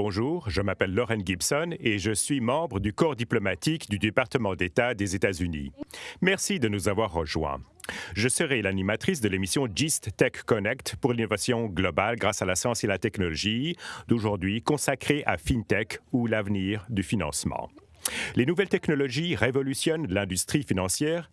Bonjour, je m'appelle Lauren Gibson et je suis membre du corps diplomatique du département d'État des États-Unis. Merci de nous avoir rejoints. Je serai l'animatrice de l'émission GIST Tech Connect pour l'innovation globale grâce à la science et la technologie d'aujourd'hui consacrée à FinTech ou l'avenir du financement. Les nouvelles technologies révolutionnent l'industrie financière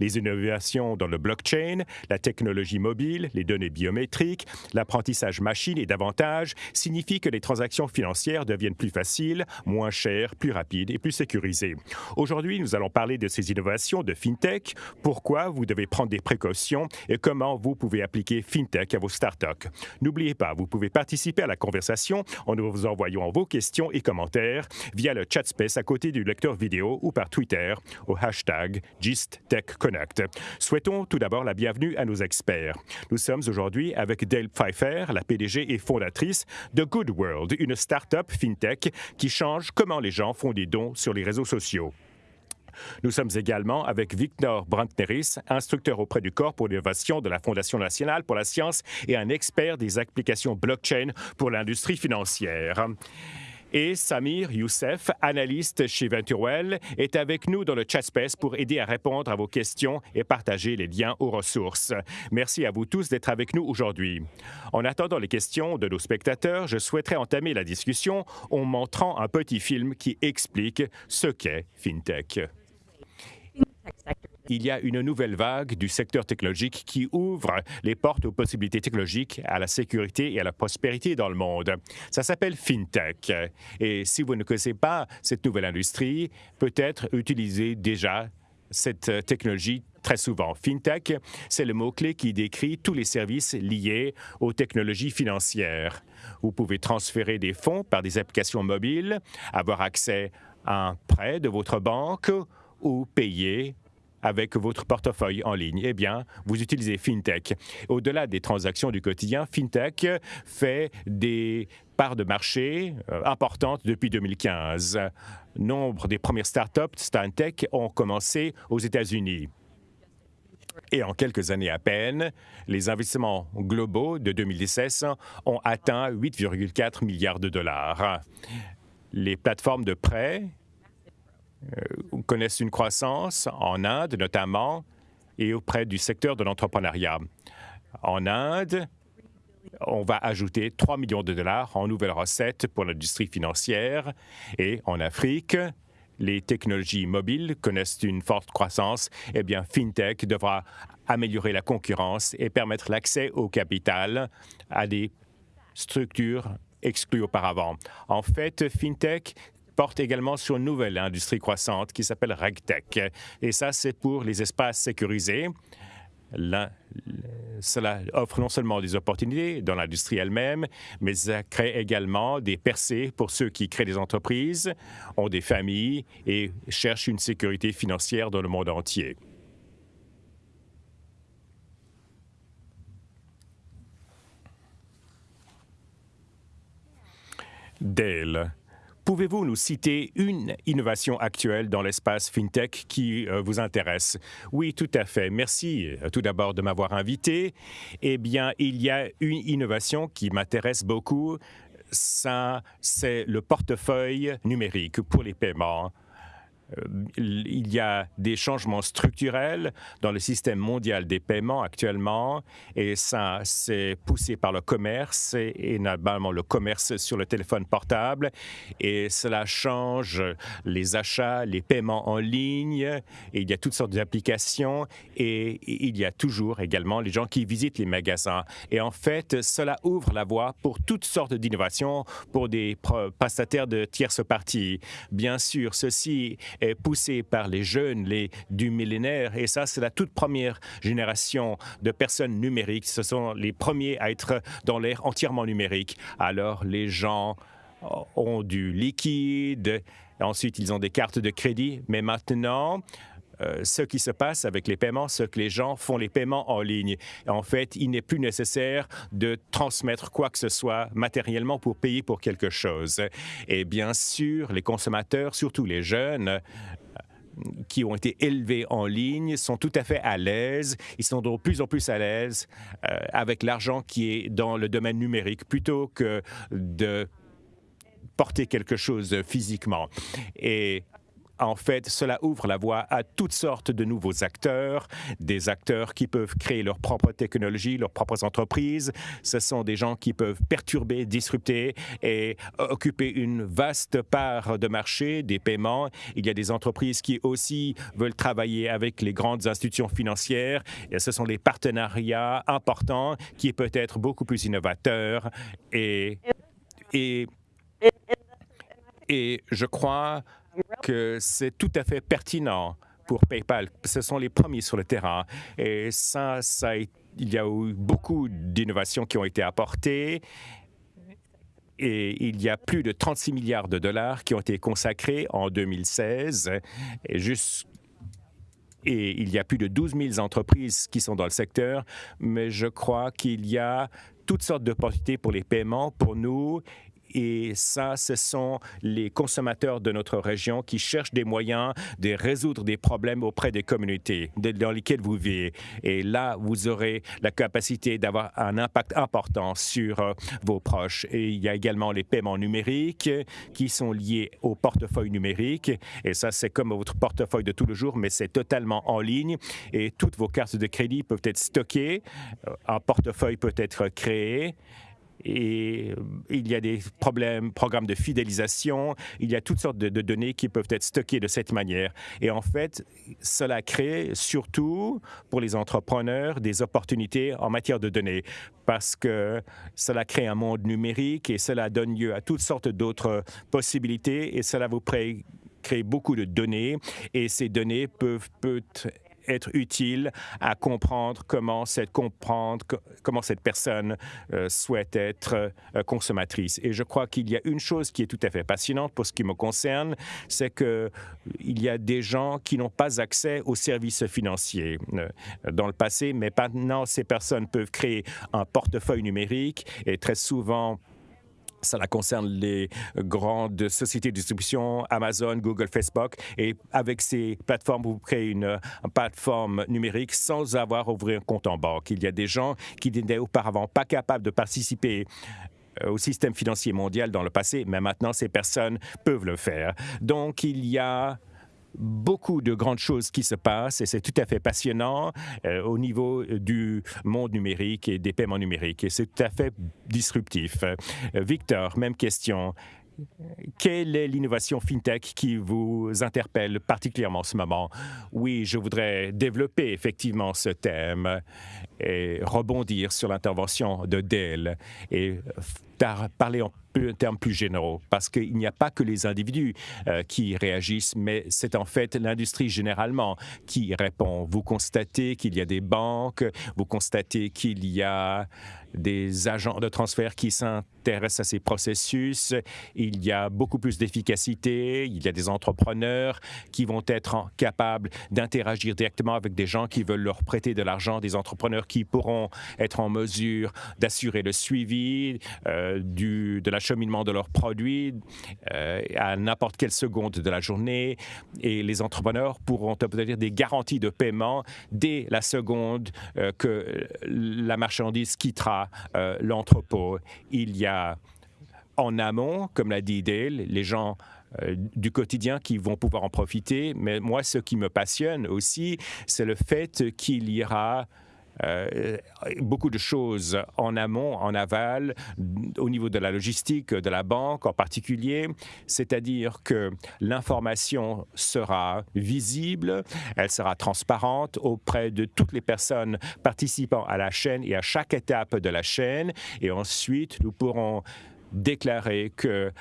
les, innovations dans le blockchain, la technologie mobile, les données biométriques, l'apprentissage machine et davantage signifient que les transactions financières deviennent plus faciles, moins chères, plus rapides et plus sécurisées. Aujourd'hui, nous allons parler de ces innovations de FinTech, pourquoi vous devez prendre des précautions et comment vous pouvez appliquer FinTech à vos startups. N'oubliez pas, vous pouvez participer à la conversation en nous envoyant vos questions et commentaires via le chat space à côté du lecteur vidéo ou par Twitter au hashtag GIST Connect. Souhaitons tout d'abord la bienvenue à nos experts. Nous sommes aujourd'hui avec Dale Pfeiffer, la PDG et fondatrice de Good World, une start-up fintech qui change comment les gens font des dons sur les réseaux sociaux. Nous sommes également avec Victor Brantneris, instructeur auprès du corps pour l'innovation de la Fondation nationale pour la science et un expert des applications blockchain pour l'industrie financière. Et Samir Youssef, analyste chez Venturewell, est avec nous dans le chat space pour aider à répondre à vos questions et partager les liens aux ressources. Merci à vous tous d'être avec nous aujourd'hui. En attendant les questions de nos spectateurs, je souhaiterais entamer la discussion en montrant un petit film qui explique ce qu'est FinTech il y a une nouvelle vague du secteur technologique qui ouvre les portes aux possibilités technologiques, à la sécurité et à la prospérité dans le monde. Ça s'appelle FinTech. Et si vous ne connaissez pas cette nouvelle industrie, peut-être utilisez déjà cette technologie très souvent. FinTech, c'est le mot-clé qui décrit tous les services liés aux technologies financières. Vous pouvez transférer des fonds par des applications mobiles, avoir accès à un prêt de votre banque ou payer avec votre portefeuille en ligne? Eh bien, vous utilisez FinTech. Au-delà des transactions du quotidien, FinTech fait des parts de marché euh, importantes depuis 2015. Nombre des premières startups StanTech ont commencé aux États-Unis. Et en quelques années à peine, les investissements globaux de 2016 ont atteint 8,4 milliards de dollars. Les plateformes de prêt connaissent une croissance en Inde notamment et auprès du secteur de l'entrepreneuriat. En Inde, on va ajouter 3 millions de dollars en nouvelles recettes pour l'industrie financière et en Afrique, les technologies mobiles connaissent une forte croissance, eh bien, FinTech devra améliorer la concurrence et permettre l'accès au capital à des structures exclues auparavant. En fait, FinTech porte également sur une nouvelle industrie croissante qui s'appelle RegTech. Et ça, c'est pour les espaces sécurisés. cela offre non seulement des opportunités dans l'industrie elle-même, mais ça crée également des percées pour ceux qui créent des entreprises, ont des familles et cherchent une sécurité financière dans le monde entier. Dale, Pouvez-vous nous citer une innovation actuelle dans l'espace FinTech qui euh, vous intéresse? Oui, tout à fait. Merci euh, tout d'abord de m'avoir invité. Eh bien, il y a une innovation qui m'intéresse beaucoup. Ça, c'est le portefeuille numérique pour les paiements. Euh, il y a des changements structurels dans le système mondial des paiements actuellement et ça, c'est poussé par le commerce et, normalement le commerce sur le téléphone portable et cela change les achats, les paiements en ligne et il y a toutes sortes d'applications et il y a toujours également les gens qui visitent les magasins. Et en fait, cela ouvre la voie pour toutes sortes d'innovations pour des prestataires de tierces parties. Bien sûr, ceci poussé par les jeunes les, du millénaire. Et ça, c'est la toute première génération de personnes numériques. Ce sont les premiers à être dans l'ère entièrement numérique. Alors, les gens ont du liquide, ensuite ils ont des cartes de crédit, mais maintenant, ce qui se passe avec les paiements, c'est que les gens font les paiements en ligne. En fait, il n'est plus nécessaire de transmettre quoi que ce soit matériellement pour payer pour quelque chose. Et bien sûr, les consommateurs, surtout les jeunes, euh, qui ont été élevés en ligne sont tout à fait à l'aise. Ils sont de plus en plus à l'aise euh, avec l'argent qui est dans le domaine numérique plutôt que de porter quelque chose physiquement. Et en fait, cela ouvre la voie à toutes sortes de nouveaux acteurs, des acteurs qui peuvent créer leur propre technologie, leurs propres entreprises. Ce sont des gens qui peuvent perturber, disrupter et occuper une vaste part de marché des paiements. Il y a des entreprises qui aussi veulent travailler avec les grandes institutions financières. Et ce sont les partenariats importants qui peuvent être beaucoup plus innovateurs et, et, et je crois que c'est tout à fait pertinent pour PayPal. Ce sont les premiers sur le terrain. Et ça, il y a eu beaucoup d'innovations qui ont été apportées. Et il y a plus de 36 milliards de dollars qui ont été consacrés en 2016. Et, et il y a plus de 12 000 entreprises qui sont dans le secteur. Mais je crois qu'il y a toutes sortes d'opportunités pour les paiements pour nous et ça, ce sont les consommateurs de notre région qui cherchent des moyens de résoudre des problèmes auprès des communautés dans lesquelles vous vivez. Et là, vous aurez la capacité d'avoir un impact important sur euh, vos proches. Et il y a également les paiements numériques qui sont liés au portefeuille numérique. Et ça, c'est comme votre portefeuille de tous les jours, mais c'est totalement en ligne. Et toutes vos cartes de crédit peuvent être stockées. Un portefeuille peut être créé et euh, il y a des problèmes, programmes de fidélisation, il y a toutes sortes de, données qui peuvent être stockées de cette manière. Et en fait, cela crée surtout pour les entrepreneurs des opportunités en matière de données. Parce que cela crée un monde numérique et cela donne lieu à toutes sortes d'autres possibilités. Et cela vous crée beaucoup de données. Et ces données peuvent, peuvent être utile à comprendre comment cette, comprendre, comment cette personne euh, souhaite être euh, consommatrice. Et je crois qu'il y a une chose qui est tout à fait passionnante pour ce qui me concerne, c'est qu'il y a des gens qui n'ont pas accès aux services financiers euh, dans le passé, mais maintenant, ces personnes peuvent créer un portefeuille numérique et très souvent, cela concerne les grandes sociétés de distribution, Amazon, Google, Facebook. Et avec ces plateformes, vous créez une, plateforme numérique sans avoir ouvrir un compte en banque. Il y a des gens qui n'étaient auparavant pas capables de participer euh, au système financier mondial dans le passé, mais maintenant, ces personnes peuvent le faire. Donc, il y a beaucoup de grandes choses qui se passent et c'est tout à fait passionnant euh, au niveau du monde numérique et des paiements numériques et c'est tout à fait disruptif. Euh, Victor, même question. Quelle est l'innovation FinTech qui vous interpelle particulièrement en ce moment? Oui, je voudrais développer effectivement ce thème et rebondir sur l'intervention de Dell et parler en termes plus généraux, parce qu'il n'y a pas que les individus euh, qui réagissent, mais c'est en fait l'industrie généralement qui répond. Vous constatez qu'il y a des banques, vous constatez qu'il y a des agents de transfert qui s'intéressent à ces processus. Il y a beaucoup plus d'efficacité. Il y a des entrepreneurs qui vont être capables d'interagir directement avec des gens qui veulent leur prêter de l'argent, des entrepreneurs qui pourront être en mesure d'assurer le suivi euh, du, de l'acheminement de leurs produits euh, à n'importe quelle seconde de la journée. Et les entrepreneurs pourront obtenir des garanties de paiement dès la seconde euh, que la marchandise quittera euh, l'entrepôt. Il y a en amont, comme l'a dit Dale, les gens euh, du quotidien qui vont pouvoir en profiter. Mais moi, ce qui me passionne aussi, c'est le fait qu'il y aura euh, beaucoup de choses en amont, en aval, au niveau de la logistique, de la banque en particulier, c'est-à-dire que l'information sera visible, elle sera transparente auprès de toutes les personnes participant à la chaîne et à chaque étape de la chaîne, et ensuite nous pourrons déclarer que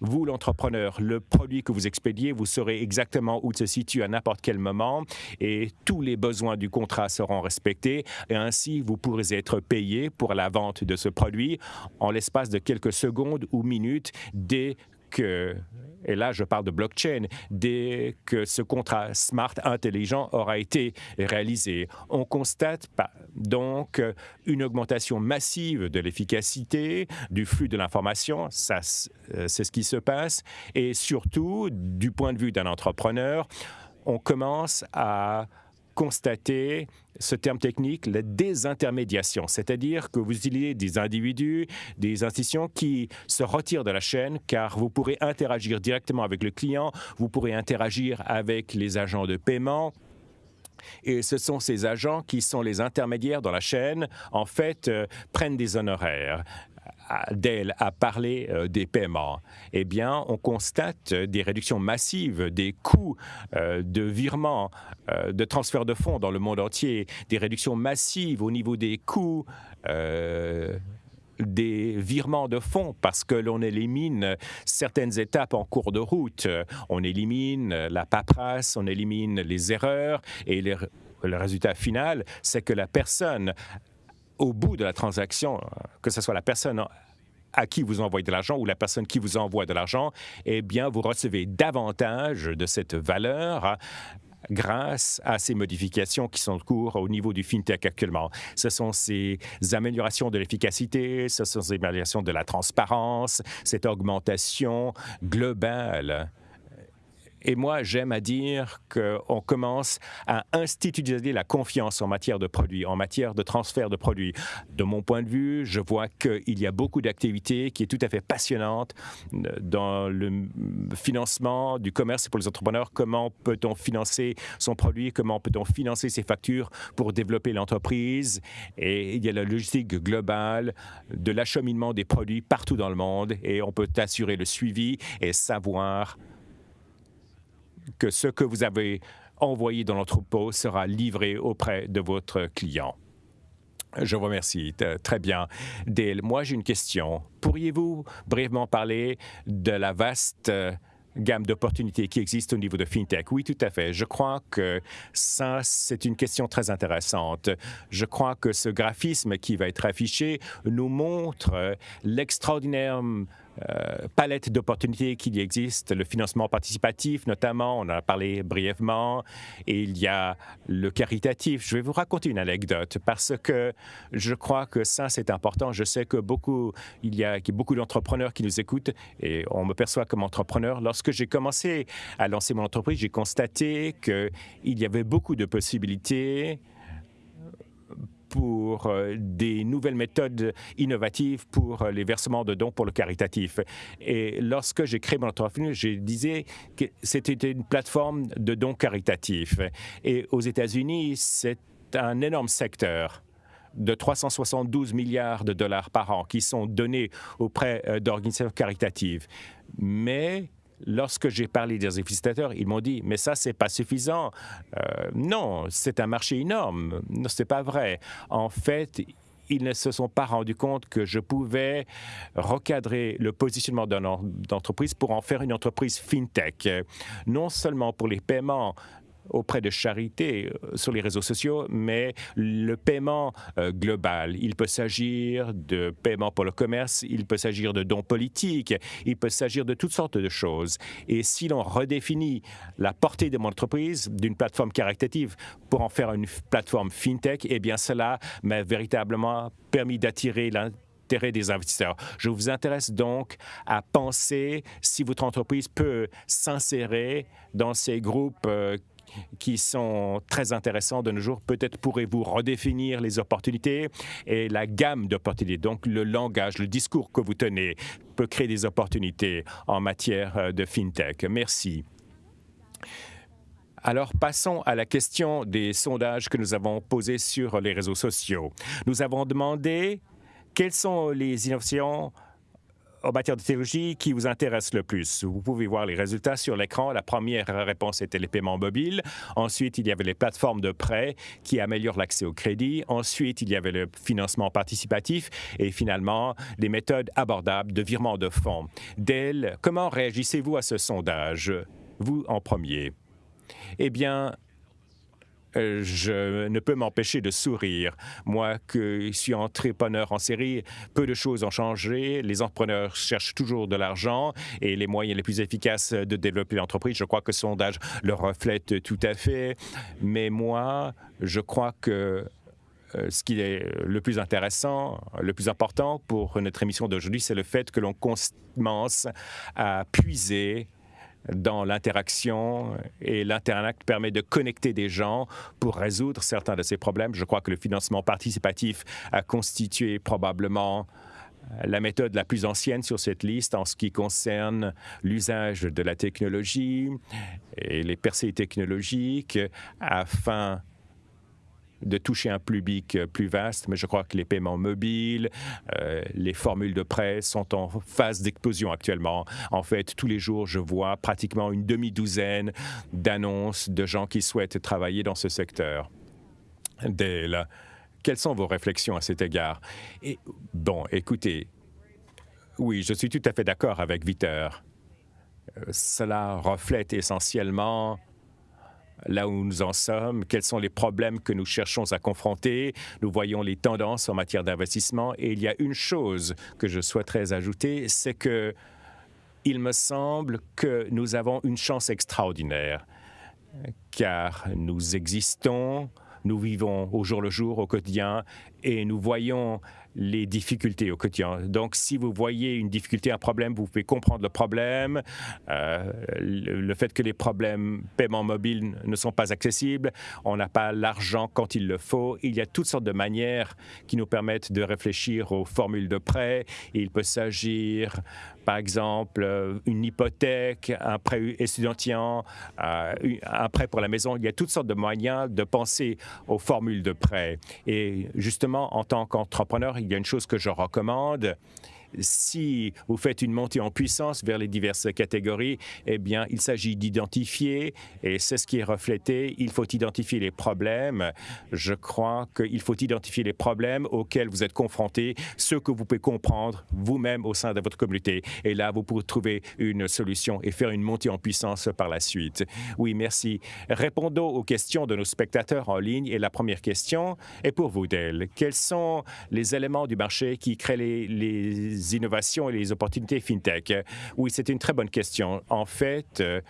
vous, l'entrepreneur, le produit que vous expédiez, vous saurez exactement où il se situe à n'importe quel moment et tous les besoins du contrat seront respectés. Et ainsi vous pourrez être payé pour la vente de ce produit en l'espace de quelques secondes ou minutes dès et là je parle de blockchain, dès que ce contrat smart intelligent aura été réalisé. On constate donc une augmentation massive de l'efficacité, du flux de l'information, ça euh, c'est ce qui se passe, et surtout du point de vue d'un entrepreneur, on commence à constaté ce terme technique, la désintermédiation, c'est-à-dire que vous utilisez des individus, des institutions qui se retirent de la chaîne car vous pourrez interagir directement avec le client, vous pourrez interagir avec les agents de paiement, et ce sont ces agents qui sont les intermédiaires dans la chaîne, en fait, euh, prennent des honoraires. Dell a parlé euh, des paiements, eh bien, on constate des réductions massives des coûts euh, de virement, euh, de transfert de fonds dans le monde entier, des réductions massives au niveau des coûts des virements de fonds parce que l'on élimine certaines étapes en cours de route. On élimine la paperasse, on élimine les erreurs et le résultat final, c'est que la personne au bout de la transaction, que ce soit la personne à qui vous envoyez de l'argent ou la personne qui vous envoie de l'argent, eh bien, vous recevez davantage de cette valeur hein, grâce à ces modifications qui sont en cours au niveau du FinTech actuellement. Ce sont ces améliorations de l'efficacité, ce sont ces améliorations de la transparence, cette augmentation globale et moi, j'aime à dire qu'on commence à institutionnaliser la confiance en matière de produits, en matière de transfert de produits. De mon point de vue, je vois qu'il y a beaucoup d'activités qui est tout à fait passionnante dans le financement du commerce pour les entrepreneurs. Comment peut-on financer son produit? Comment peut-on financer ses factures pour développer l'entreprise? Et il y a la logistique globale de l'acheminement des produits partout dans le monde et on peut assurer le suivi et savoir que ce que vous avez envoyé dans l'entrepôt sera livré auprès de votre client. Je vous remercie. Très bien. Dale, moi j'ai une question. Pourriez-vous brièvement parler de la vaste euh, gamme d'opportunités qui existent au niveau de FinTech? Oui, tout à fait. Je crois que ça, c'est une question très intéressante. Je crois que ce graphisme qui va être affiché nous montre euh, l'extraordinaire euh, palette d'opportunités qu'il existe, le financement participatif notamment, on en a parlé brièvement, et il y a le caritatif. Je vais vous raconter une anecdote parce que je crois que ça, c'est important. Je sais que beaucoup, il y a, beaucoup d'entrepreneurs qui nous écoutent et on me perçoit comme entrepreneur. Lorsque j'ai commencé à lancer mon entreprise, j'ai constaté qu'il y avait beaucoup de possibilités pour euh, des nouvelles méthodes innovatives pour euh, les versements de dons pour le caritatif. Et lorsque j'ai créé mon entreprise, je disais que c'était une plateforme de dons caritatifs. Et aux États-Unis, c'est un énorme secteur de 372 milliards de dollars par an qui sont donnés auprès euh, d'organisations caritatives. Mais lorsque j'ai parlé des investisseurs, ils m'ont dit, mais ça, c'est pas suffisant. Euh, non, c'est un marché énorme. Non, c'est pas vrai. En fait, ils ne se sont pas rendus compte que je pouvais recadrer le positionnement d'une entreprise pour en faire une entreprise fintech, non seulement pour les paiements, auprès de charité euh, sur les réseaux sociaux, mais le paiement euh, global. Il peut s'agir de paiement pour le commerce, il peut s'agir de dons politiques, il peut s'agir de toutes sortes de choses. Et si l'on redéfinit la portée de mon entreprise d'une plateforme caritative pour en faire une plateforme fintech, eh bien cela m'a véritablement permis d'attirer l'intérêt des investisseurs. Je vous intéresse donc à penser si votre entreprise peut s'insérer dans ces groupes euh, qui sont très intéressants de nos jours. Peut-être pourrez-vous redéfinir les opportunités et la gamme d'opportunités. Donc, le langage, le discours que vous tenez peut créer des opportunités en matière euh, de FinTech. Merci. Alors, passons à la question des sondages que nous avons posés sur les réseaux sociaux. Nous avons demandé quelles sont les innovations en matière de technologie qui vous intéresse le plus. Vous pouvez voir les résultats sur l'écran. La première réponse était les paiements mobiles. Ensuite, il y avait les plateformes de prêt qui améliorent l'accès au crédit. Ensuite, il y avait le financement participatif et finalement, les méthodes abordables de virement de fonds. Dell, comment réagissez-vous à ce sondage? Vous en premier. Eh bien, euh, je ne peux m'empêcher de sourire. Moi, qui suis entrepreneur en série, peu de choses ont changé. Les entrepreneurs cherchent toujours de l'argent et les moyens les plus efficaces de développer l'entreprise. Je crois que ce sondage le reflète tout à fait. Mais moi, je crois que euh, ce qui est le plus intéressant, le plus important pour notre émission d'aujourd'hui, c'est le fait que l'on commence à puiser dans l'interaction et l'Internet permet de connecter des gens pour résoudre certains de ces problèmes. Je crois que le financement participatif a constitué probablement la méthode la plus ancienne sur cette liste en ce qui concerne l'usage de la technologie et les percées technologiques afin de toucher un public plus vaste, mais je crois que les paiements mobiles, euh, les formules de prêt sont en phase d'explosion actuellement. En fait, tous les jours, je vois pratiquement une demi-douzaine d'annonces de gens qui souhaitent travailler dans ce secteur. Dale, quelles sont vos réflexions à cet égard? Bon, écoutez, oui, je suis tout à fait d'accord avec Victor. Euh, cela reflète essentiellement là où nous en sommes, quels sont les problèmes que nous cherchons à confronter. Nous voyons les tendances en matière d'investissement et il y a une chose que je souhaiterais ajouter, c'est que il me semble que nous avons une chance extraordinaire car nous existons, nous vivons au jour le jour, au quotidien, et nous voyons les difficultés au quotidien. Donc, si vous voyez une difficulté, un problème, vous pouvez comprendre le problème, euh, le, fait que les problèmes paiement mobile ne sont pas accessibles, on n'a pas l'argent quand il le faut. Il y a toutes sortes de manières qui nous permettent de réfléchir aux formules de prêt. Il peut s'agir par exemple, euh, une hypothèque, un prêt étudiant, euh, un prêt pour la maison. Il y a toutes sortes de moyens de penser aux formules de prêt. Et justement, en tant qu'entrepreneur, il y a une chose que je recommande, si vous faites une montée en puissance vers les diverses catégories, eh bien, il s'agit d'identifier, et c'est ce qui est reflété, il faut identifier les problèmes. Je crois qu'il faut identifier les problèmes auxquels vous êtes confrontés, ceux que vous pouvez comprendre vous-même au sein de votre communauté. Et là, vous pourrez trouver une solution et faire une montée en puissance par la suite. Oui, merci. Répondons aux questions de nos spectateurs en ligne. Et la première question est pour vous, Dale. Quels sont les éléments du marché qui créent les, les innovations et les opportunités FinTech? Oui, c'est une très bonne question. En fait, euh,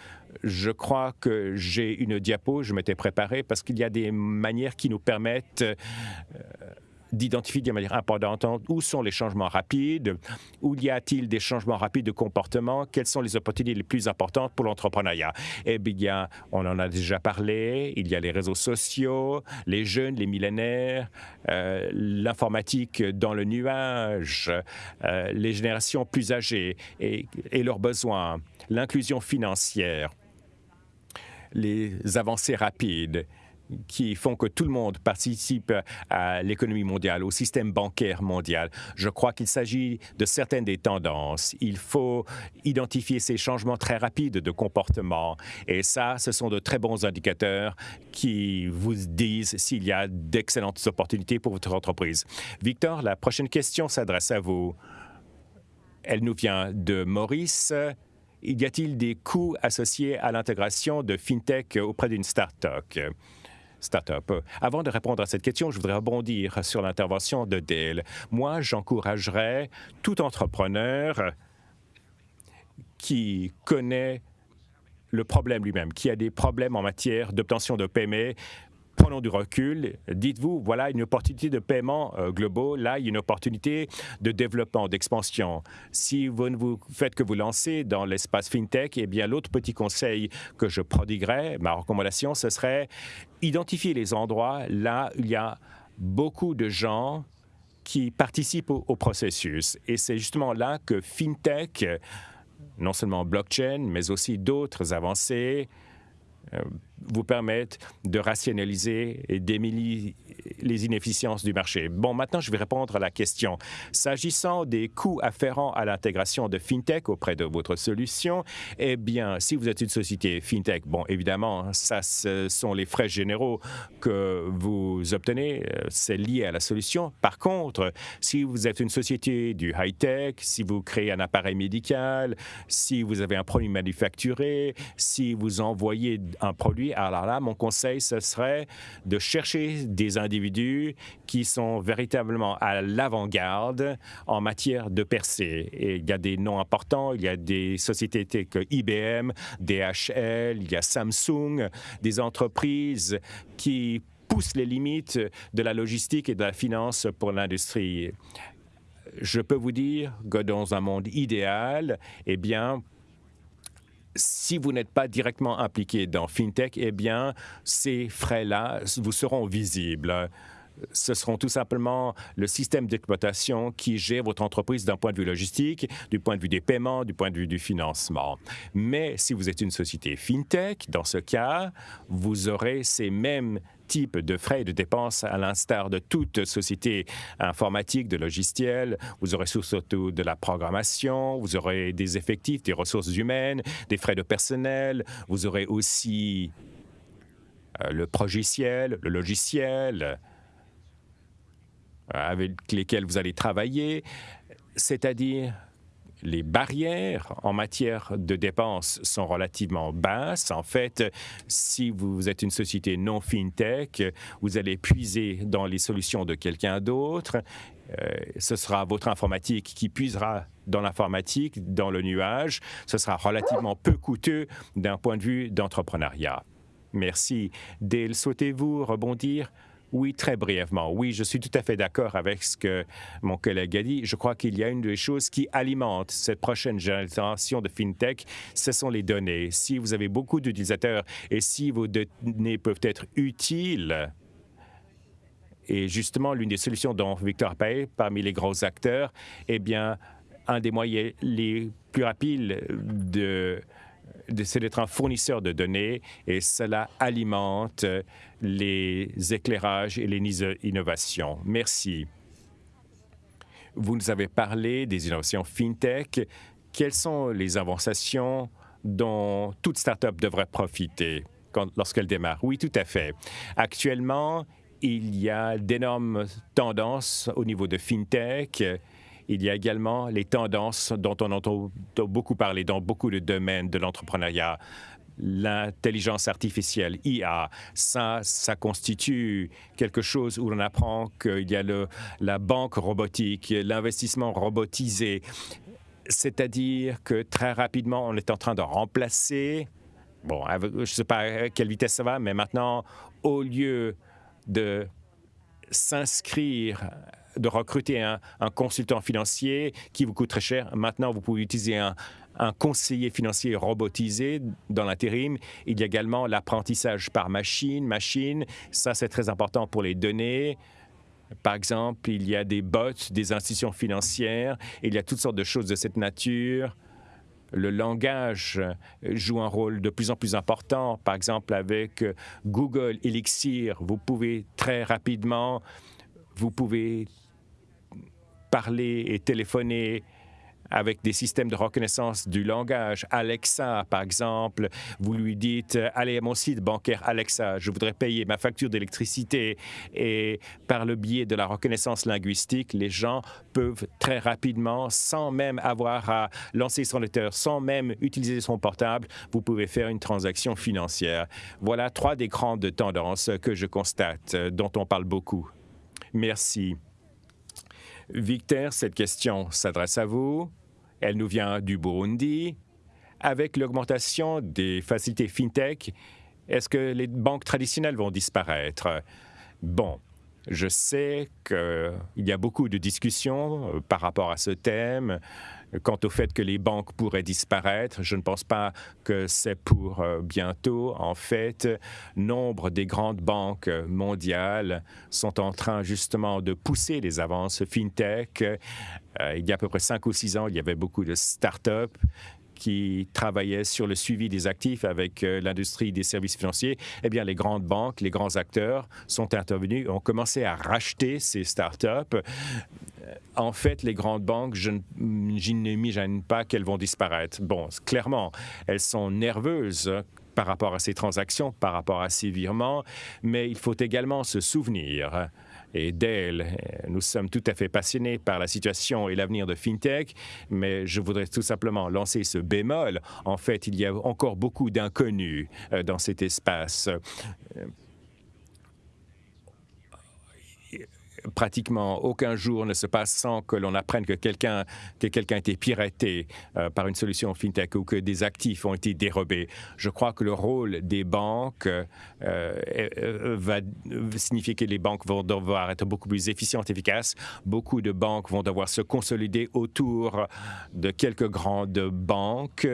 je crois que j'ai une diapo, je m'étais préparé parce qu'il y a des manières qui nous permettent euh, d'identifier de manière importante où sont les changements rapides, où y a-t-il des changements rapides de comportement, quelles sont les opportunités les plus importantes pour l'entrepreneuriat. Eh bien, on en a déjà parlé, il y a les réseaux sociaux, les jeunes, les millénaires, euh, l'informatique dans le nuage, euh, les générations plus âgées et, et leurs besoins, l'inclusion financière, les avancées rapides qui font que tout le monde participe à l'économie mondiale, au système bancaire mondial. Je crois qu'il s'agit de certaines des tendances. Il faut identifier ces changements très rapides de comportement. Et ça, ce sont de très bons indicateurs qui vous disent s'il y a d'excellentes opportunités pour votre entreprise. Victor, la prochaine question s'adresse à vous. Elle nous vient de Maurice. Y a-t-il des coûts associés à l'intégration de FinTech auprès d'une start-up? Start-up. Avant de répondre à cette question, je voudrais rebondir sur l'intervention de Dale. Moi, j'encouragerais tout entrepreneur qui connaît le problème lui-même, qui a des problèmes en matière d'obtention de paiement, prenons du recul. Dites-vous, voilà une opportunité de paiement euh, globaux. Là, il y a une opportunité de développement, d'expansion. Si vous ne vous faites que vous lancer dans l'espace FinTech, eh bien, l'autre petit conseil que je prodiguerais, ma recommandation, ce serait identifier les endroits là où il y a beaucoup de gens qui participent au, processus. Et c'est justement là que FinTech, non seulement blockchain, mais aussi d'autres avancées, euh, vous permettent de rationaliser et d'éliminer les inefficiences du marché. Bon, maintenant, je vais répondre à la question. S'agissant des coûts afférents à l'intégration de FinTech auprès de votre solution, eh bien, si vous êtes une société FinTech, bon, évidemment, ça, ce sont les frais généraux que vous obtenez, euh, c'est lié à la solution. Par contre, si vous êtes une société du high-tech, si vous créez un appareil médical, si vous avez un produit manufacturé, si vous envoyez un produit alors là, mon conseil, ce serait de chercher des individus qui sont véritablement à l'avant-garde en matière de percée. Et il y a des noms importants, il y a des sociétés telles que IBM, DHL, il y a Samsung, des entreprises qui poussent les limites de la logistique et de la finance pour l'industrie. Je peux vous dire que dans un monde idéal, eh bien, si vous n'êtes pas directement impliqué dans FinTech, eh bien, ces frais-là vous seront visibles ce seront tout simplement le système d'exploitation qui gère votre entreprise d'un point de vue logistique, du point de vue des paiements, du point de vue du financement. Mais si vous êtes une société FinTech, dans ce cas, vous aurez ces mêmes types de frais et de dépenses à l'instar de toute société informatique, de logiciels. Vous aurez surtout de la programmation, vous aurez des effectifs, des ressources humaines, des frais de personnel. Vous aurez aussi euh, le progiciel, le logiciel, avec lesquels vous allez travailler, c'est-à-dire les barrières en matière de dépenses sont relativement basses. En fait, si vous êtes une société non fintech, vous allez puiser dans les solutions de quelqu'un d'autre. Euh, ce sera votre informatique qui puisera dans l'informatique, dans le nuage. Ce sera relativement peu coûteux d'un point de vue d'entrepreneuriat. Merci. Dale, souhaitez-vous rebondir? Oui, très brièvement. Oui, je suis tout à fait d'accord avec ce que mon collègue a dit. Je crois qu'il y a une des choses qui alimente cette prochaine génération de FinTech, ce sont les données. Si vous avez beaucoup d'utilisateurs et si vos données peuvent être utiles, et justement, l'une des solutions dont Victor Pay, parmi les gros acteurs, eh bien, un des moyens les plus rapides de c'est d'être un fournisseur de données et cela alimente les éclairages et les innovations. Merci. Vous nous avez parlé des innovations FinTech. Quelles sont les inventions dont toute start-up devrait profiter lorsqu'elle démarre? Oui, tout à fait. Actuellement, il y a d'énormes tendances au niveau de FinTech il y a également les tendances dont on entend beaucoup parler dans beaucoup de domaines de l'entrepreneuriat l'intelligence artificielle, IA, ça, ça constitue quelque chose où on apprend qu'il y a le, la banque robotique, l'investissement robotisé. C'est-à-dire que très rapidement, on est en train de remplacer, bon, je ne sais pas à quelle vitesse ça va, mais maintenant, au lieu de s'inscrire de recruter un, consultant financier qui vous coûte très cher. Maintenant, vous pouvez utiliser un, conseiller financier robotisé dans l'intérim. Il y a également l'apprentissage par machine. Machine, ça c'est très important pour les données. Par exemple, il y a des bots des institutions financières. Il y a toutes sortes de choses de cette nature. Le langage joue un rôle de plus en plus important. Par exemple, avec Google Elixir, vous pouvez très rapidement, vous pouvez parler et téléphoner avec des systèmes de reconnaissance du langage. Alexa, par exemple, vous lui dites Allez à mon site bancaire Alexa, je voudrais payer ma facture d'électricité. Et par le biais de la reconnaissance linguistique, les gens peuvent très rapidement, sans même avoir à lancer son lecteur, sans même utiliser son portable, vous pouvez faire une transaction financière. Voilà trois des grandes tendances que je constate, dont on parle beaucoup. Merci. Victor, cette question s'adresse à vous. Elle nous vient du Burundi. Avec l'augmentation des facilités FinTech, est-ce que les banques traditionnelles vont disparaître? Bon, je sais qu'il y a beaucoup de discussions euh, par rapport à ce thème. Quant au fait que les banques pourraient disparaître, je ne pense pas que c'est pour euh, bientôt. En fait, nombre des grandes banques mondiales sont en train justement de pousser les avances fintech. Euh, il y a à peu près cinq ou six ans, il y avait beaucoup de start-up qui travaillaient sur le suivi des actifs avec euh, l'industrie des services financiers, eh bien, les grandes banques, les grands acteurs sont intervenus, ont commencé à racheter ces start-up. Euh, en fait, les grandes banques, je n'imagine pas qu'elles vont disparaître. Bon, clairement, elles sont nerveuses par rapport à ces transactions, par rapport à ces virements, mais il faut également se souvenir et Dale. Nous sommes tout à fait passionnés par la situation et l'avenir de FinTech, mais je voudrais tout simplement lancer ce bémol. En fait, il y a encore beaucoup d'inconnus euh, dans cet espace pratiquement aucun jour ne se passe sans que l'on apprenne que quelqu'un que quelqu'un a été piraté euh, par une solution fintech ou que des actifs ont été dérobés. Je crois que le rôle des banques euh, euh, va signifier que les banques vont devoir être beaucoup plus efficientes, efficaces. Beaucoup de banques vont devoir se consolider autour de quelques grandes banques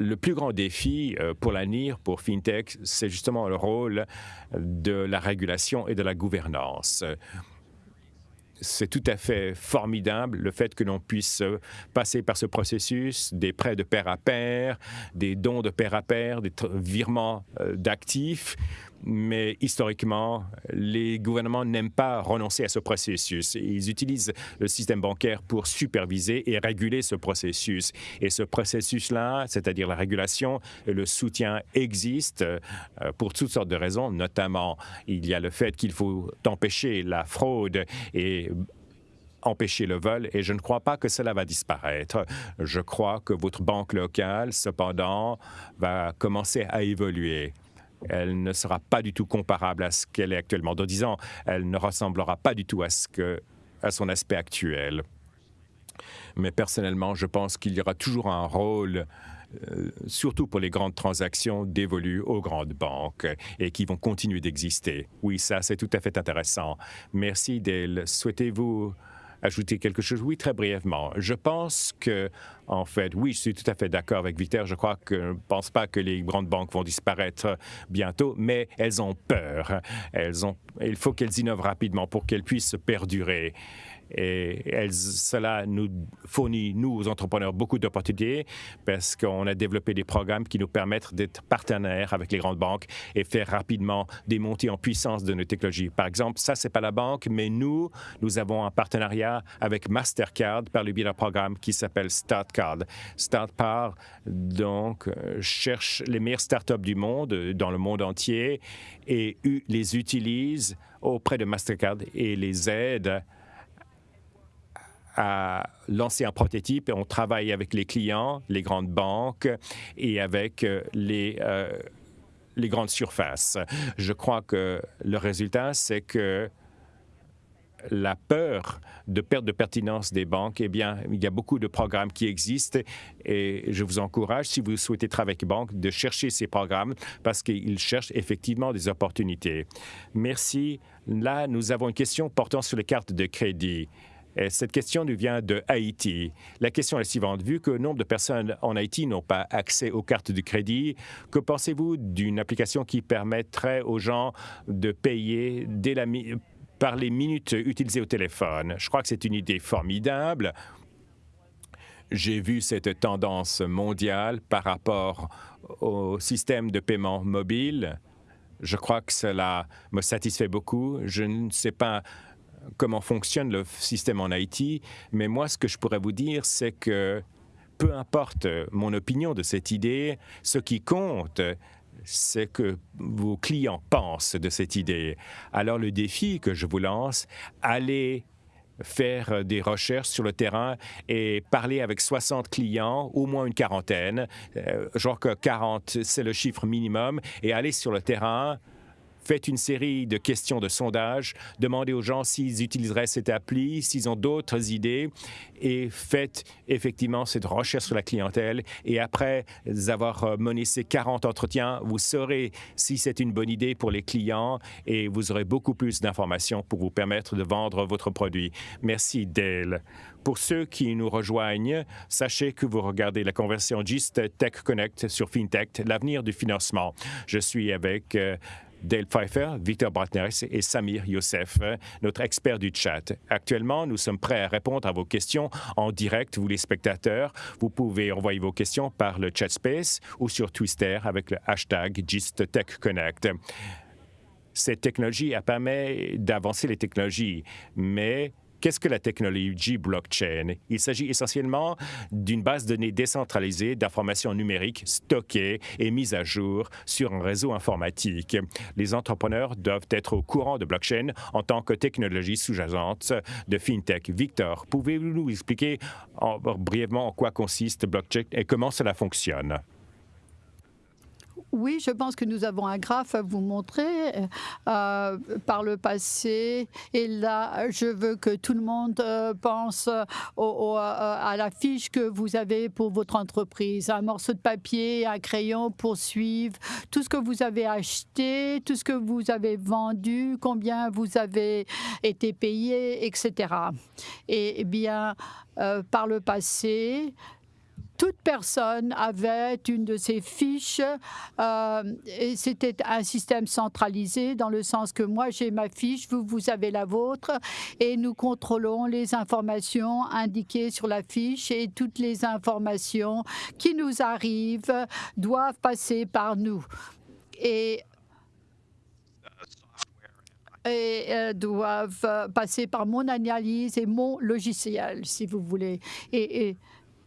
le plus grand défi euh, pour l'avenir, pour FinTech, c'est justement le rôle de la régulation et de la gouvernance. C'est tout à fait formidable le fait que l'on puisse passer par ce processus, des prêts de pair à pair, des dons de pair à pair, des virements euh, d'actifs, mais historiquement, les gouvernements n'aiment pas renoncer à ce processus. Ils utilisent le système bancaire pour superviser et réguler ce processus. Et ce processus-là, c'est-à-dire la régulation et le soutien, existe euh, pour toutes sortes de raisons, notamment il y a le fait qu'il faut empêcher la fraude et empêcher le vol et je ne crois pas que cela va disparaître. Je crois que votre banque locale, cependant, va commencer à évoluer elle ne sera pas du tout comparable à ce qu'elle est actuellement. Dans dix ans, elle ne ressemblera pas du tout à, ce son aspect actuel. Mais personnellement, je pense qu'il y aura toujours un rôle euh, surtout pour les grandes transactions dévolues aux grandes banques et qui vont continuer d'exister. Oui, ça, c'est tout à fait intéressant. Merci, Dale. Souhaitez-vous ajouter quelque chose? Oui, très brièvement. Je pense que, en fait, oui, je suis tout à fait d'accord avec Victor. Je crois que je ne pense pas que les grandes banques vont disparaître bientôt, mais elles ont peur. Elles ont, il faut qu'elles innovent rapidement pour qu'elles puissent perdurer. Et cela nous fournit, nous, aux entrepreneurs, beaucoup d'opportunités parce qu'on a développé des programmes qui nous permettent d'être partenaires avec les grandes banques et faire rapidement des montées en puissance de nos technologies. Par exemple, ça, c'est pas la banque, mais nous, nous avons un partenariat avec Mastercard par le biais d'un programme qui s'appelle StartCard. StartCard, donc, euh, cherche les meilleures startups du monde, dans le monde entier, et les utilise auprès de Mastercard et les aide à lancer un prototype et on travaille avec les clients, les grandes banques et avec euh, les, euh, les grandes surfaces. Je crois que le résultat, c'est que la peur de perte de pertinence des banques, eh bien, il y a beaucoup de programmes qui existent et je vous encourage, si vous souhaitez travailler avec les banques, de chercher ces programmes parce qu'ils cherchent effectivement des opportunités. Merci. Là, nous avons une question portant sur les cartes de crédit. Cette question nous vient de Haïti. La question est la suivante. Vu que nombre de personnes en Haïti n'ont pas accès aux cartes de crédit, que pensez-vous d'une application qui permettrait aux gens de payer par les minutes utilisées au téléphone? Je crois que c'est une idée formidable. J'ai vu cette tendance mondiale par rapport au système de paiement mobile. Je crois que cela me satisfait beaucoup. Je ne sais pas comment fonctionne le système en Haïti, mais moi, ce que je pourrais vous dire, c'est que peu importe mon opinion de cette idée, ce qui compte, c'est que vos clients pensent de cette idée. Alors le défi que je vous lance, allez faire des recherches sur le terrain et parler avec 60 clients, au moins une quarantaine, euh, genre que 40, c'est le chiffre minimum, et aller sur le terrain, faites une série de questions de sondage, demandez aux gens s'ils utiliseraient cette appli, s'ils ont d'autres idées, et faites effectivement cette recherche sur la clientèle. Et après avoir euh, mené ces 40 entretiens, vous saurez si c'est une bonne idée pour les clients et vous aurez beaucoup plus d'informations pour vous permettre de vendre votre produit. Merci, Dale. Pour ceux qui nous rejoignent, sachez que vous regardez la conversion GIST Tech Connect sur FinTech, l'avenir du financement. Je suis avec... Euh, Dale Pfeiffer, Victor Bratneris et Samir Youssef, notre expert du chat. Actuellement, nous sommes prêts à répondre à vos questions en direct, vous les spectateurs. Vous pouvez envoyer vos questions par le chat space ou sur Twitter avec le hashtag GistTechConnect. Cette technologie a permis d'avancer les technologies, mais Qu'est-ce que la technologie blockchain? Il s'agit essentiellement d'une base de données décentralisée d'informations numériques stockées et mises à jour sur un réseau informatique. Les entrepreneurs doivent être au courant de blockchain en tant que technologie sous-jacente de FinTech. Victor, pouvez-vous nous expliquer brièvement en quoi consiste blockchain et comment cela fonctionne? Oui, je pense que nous avons un graphe à vous montrer euh, par le passé. Et là, je veux que tout le monde euh, pense à la fiche que vous avez pour votre entreprise. Un morceau de papier, un crayon pour suivre tout ce que vous avez acheté, tout ce que vous avez vendu, combien vous avez été payé, etc. Et, bien, euh, par le passé, toute personne avait une de ces fiches euh, et c'était un système centralisé dans le sens que moi j'ai ma fiche, vous, vous avez la vôtre et nous contrôlons les informations indiquées sur la fiche et toutes les informations qui nous arrivent doivent passer par nous. Et euh, doivent euh, passer par mon analyse et mon logiciel, si vous voulez. Et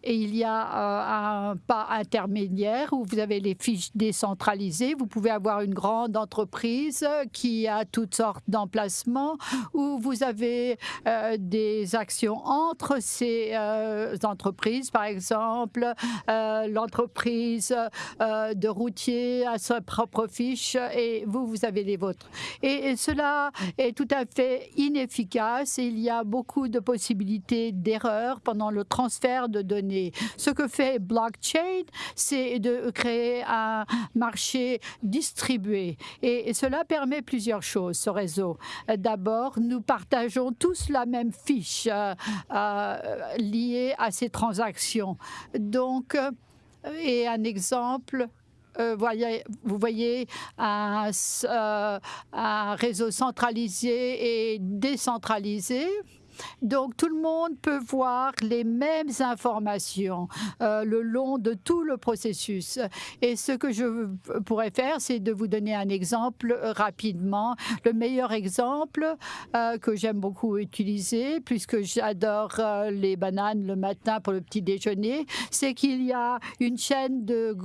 et il y a euh, un pas intermédiaire où vous avez les fiches décentralisées. Vous pouvez avoir une grande entreprise qui a toutes sortes d'emplacements où vous avez euh, des actions entre ces euh, entreprises. Par exemple, l'entreprise de routier a sa propre fiche et vous, vous avez les vôtres. Et, cela est tout à fait inefficace. Il y a beaucoup de possibilités d'erreurs pendant le transfert de données ce que fait blockchain, c'est de créer un marché distribué. Et cela permet plusieurs choses, ce réseau. D'abord, nous partageons tous la même fiche euh, euh, liée à ces transactions. Donc, euh, et un exemple, vous voyez un, réseau centralisé et décentralisé. Donc tout le monde peut voir les mêmes informations euh, le long de tout le processus. Et ce que je pourrais faire, c'est de vous donner un exemple euh, rapidement. Le meilleur exemple euh, que j'aime beaucoup utiliser, puisque j'adore les bananes le matin pour le petit déjeuner, c'est qu'il y a une chaîne de,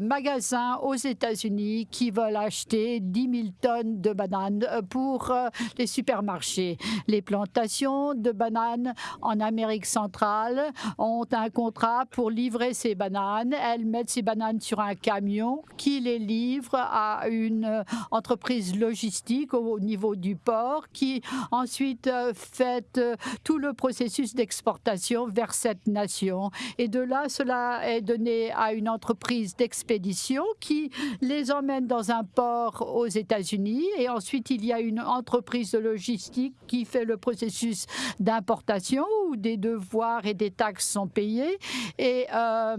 magasins aux États-Unis qui veulent acheter 10 000 tonnes de bananes pour les supermarchés. Plantations de bananes en Amérique centrale ont un contrat pour livrer ces bananes. Elles mettent ces bananes sur un camion qui les livre à une entreprise logistique au niveau du port qui ensuite euh, fait euh, tout le processus d'exportation vers cette nation. Et de là, cela est donné à une entreprise d'expédition qui les emmène dans un port aux États-Unis. Et ensuite, il y a une entreprise de logistique qui fait le processus d'importation où des devoirs et des taxes sont payés. Et euh,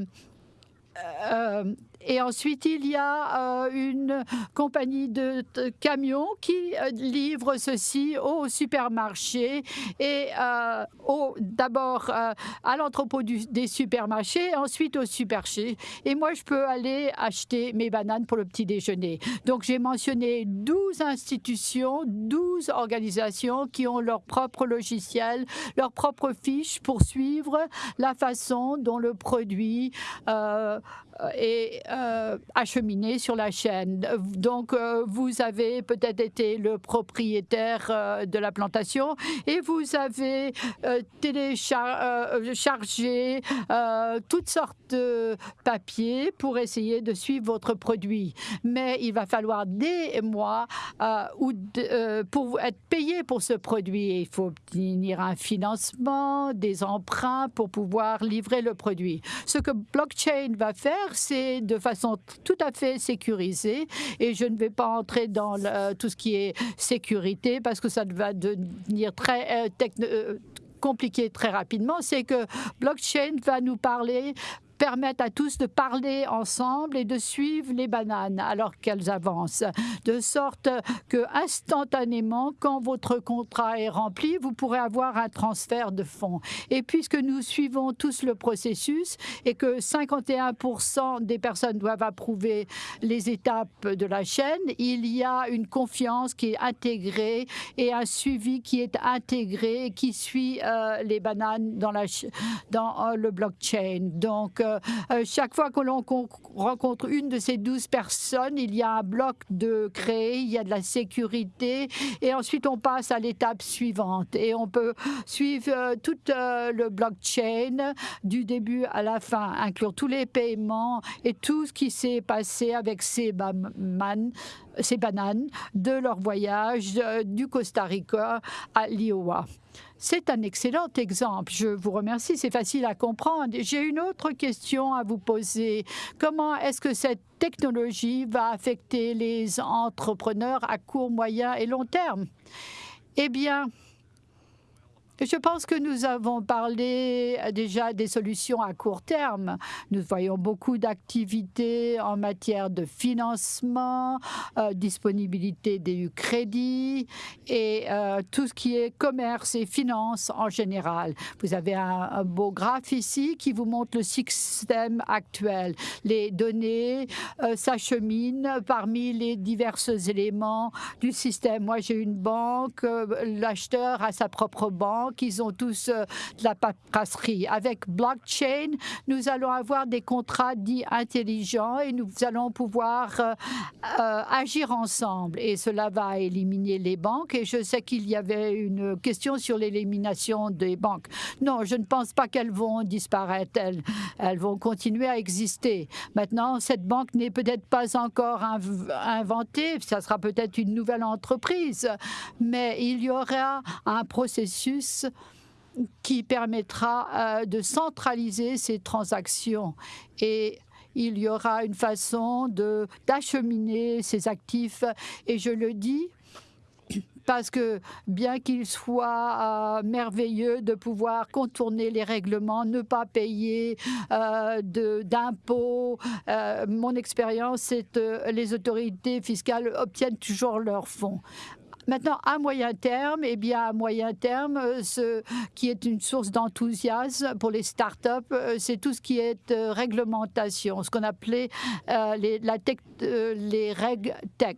euh, et ensuite, il y a euh, une compagnie de, camions qui euh, livre ceci au supermarché et euh, d'abord à l'entrepôt des supermarchés, ensuite au supermarché. Et moi, je peux aller acheter mes bananes pour le petit déjeuner. Donc, j'ai mentionné 12 institutions, 12 organisations qui ont leur propre logiciel, leur propre fiche pour suivre la façon dont le produit est euh, acheminé sur la chaîne. Donc, euh, vous avez peut-être été le propriétaire euh, de la plantation et vous avez téléchargé toutes sortes de papiers pour essayer de suivre votre produit. Mais il va falloir des mois ou pour être payé pour ce produit. Il faut obtenir un financement, des emprunts pour pouvoir livrer le produit. Ce que blockchain va faire, de façon tout à fait sécurisée. Et je ne vais pas entrer dans tout ce qui est sécurité parce que ça va devenir très euh, euh, compliqué très rapidement, c'est que blockchain va nous parler permettent à tous de parler ensemble et de suivre les bananes alors qu'elles avancent, de sorte que instantanément, quand votre contrat est rempli, vous pourrez avoir un transfert de fonds. Et puisque nous suivons tous le processus et que 51% des personnes doivent approuver les étapes de la chaîne, il y a une confiance qui est intégrée et un suivi qui est intégré qui suit euh, les bananes dans, euh, le blockchain. Donc, euh, chaque fois que l'on rencontre une de ces douze personnes, il y a un bloc de créer, il y a de la sécurité, et ensuite on passe à l'étape suivante. Et on peut suivre euh, tout euh, le blockchain du début à la fin, inclure tous les paiements et tout ce qui s'est passé avec ces, ces bananes de leur voyage du Costa Rica à l'Iowa. C'est un excellent exemple. Je vous remercie. C'est facile à comprendre. J'ai une autre question à vous poser. Comment est-ce que cette technologie va affecter les entrepreneurs à court, moyen et long terme? Eh bien, Je pense que nous avons parlé euh, déjà des solutions à court terme. Nous voyons beaucoup d'activités en matière de financement, euh, disponibilité des crédits et euh, tout ce qui est commerce et finance en général. Vous avez un, beau graphe ici qui vous montre le système actuel. Les données s'acheminent parmi les divers éléments du système. Moi, j'ai une banque, l'acheteur a sa propre banque qu'ils ont tous euh, de la paperasserie. Avec blockchain, nous allons avoir des contrats dits intelligents et nous allons pouvoir euh, euh, agir ensemble. Et cela va éliminer les banques. Et je sais qu'il y avait une question sur l'élimination des banques. Non, je ne pense pas qu'elles vont disparaître. Elles, elles vont continuer à exister. Maintenant, cette banque n'est peut-être pas encore inventée. Ça sera peut-être une nouvelle entreprise. Mais il y aura un processus qui permettra euh, de centraliser ces transactions et il y aura une façon d'acheminer ces actifs. Et je le dis parce que bien qu'il soit euh, merveilleux de pouvoir contourner les règlements, ne pas payer euh, d'impôts, mon expérience, c'est que les autorités fiscales obtiennent toujours leurs fonds. Maintenant, à moyen terme, eh bien, à moyen terme, euh, ce qui est une source d'enthousiasme pour les startups, euh, c'est tout ce qui est euh, réglementation, ce qu'on appelait les, la les règles tech.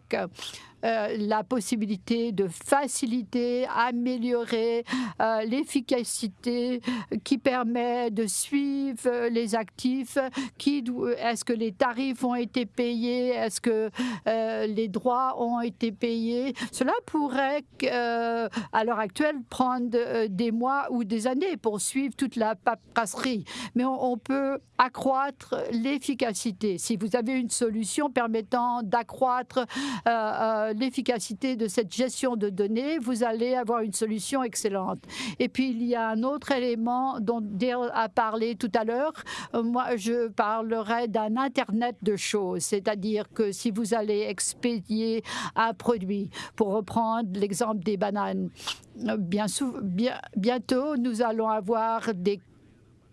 Euh, la possibilité de faciliter, améliorer euh, l'efficacité qui permet de suivre les actifs. Est-ce que les tarifs ont été payés Est-ce que euh, les droits ont été payés Cela pourrait, à l'heure actuelle, prendre des mois ou des années pour suivre toute la paperasserie. Mais on, on peut accroître l'efficacité. Si vous avez une solution permettant d'accroître l'efficacité de cette gestion de données, vous allez avoir une solution excellente. Et puis, il y a un autre élément dont Dale a parlé tout à l'heure. Euh, moi, je parlerai d'un Internet de choses, c'est-à-dire que si vous allez expédier un produit, pour reprendre l'exemple des bananes, euh, bien, bien, bientôt, nous allons avoir des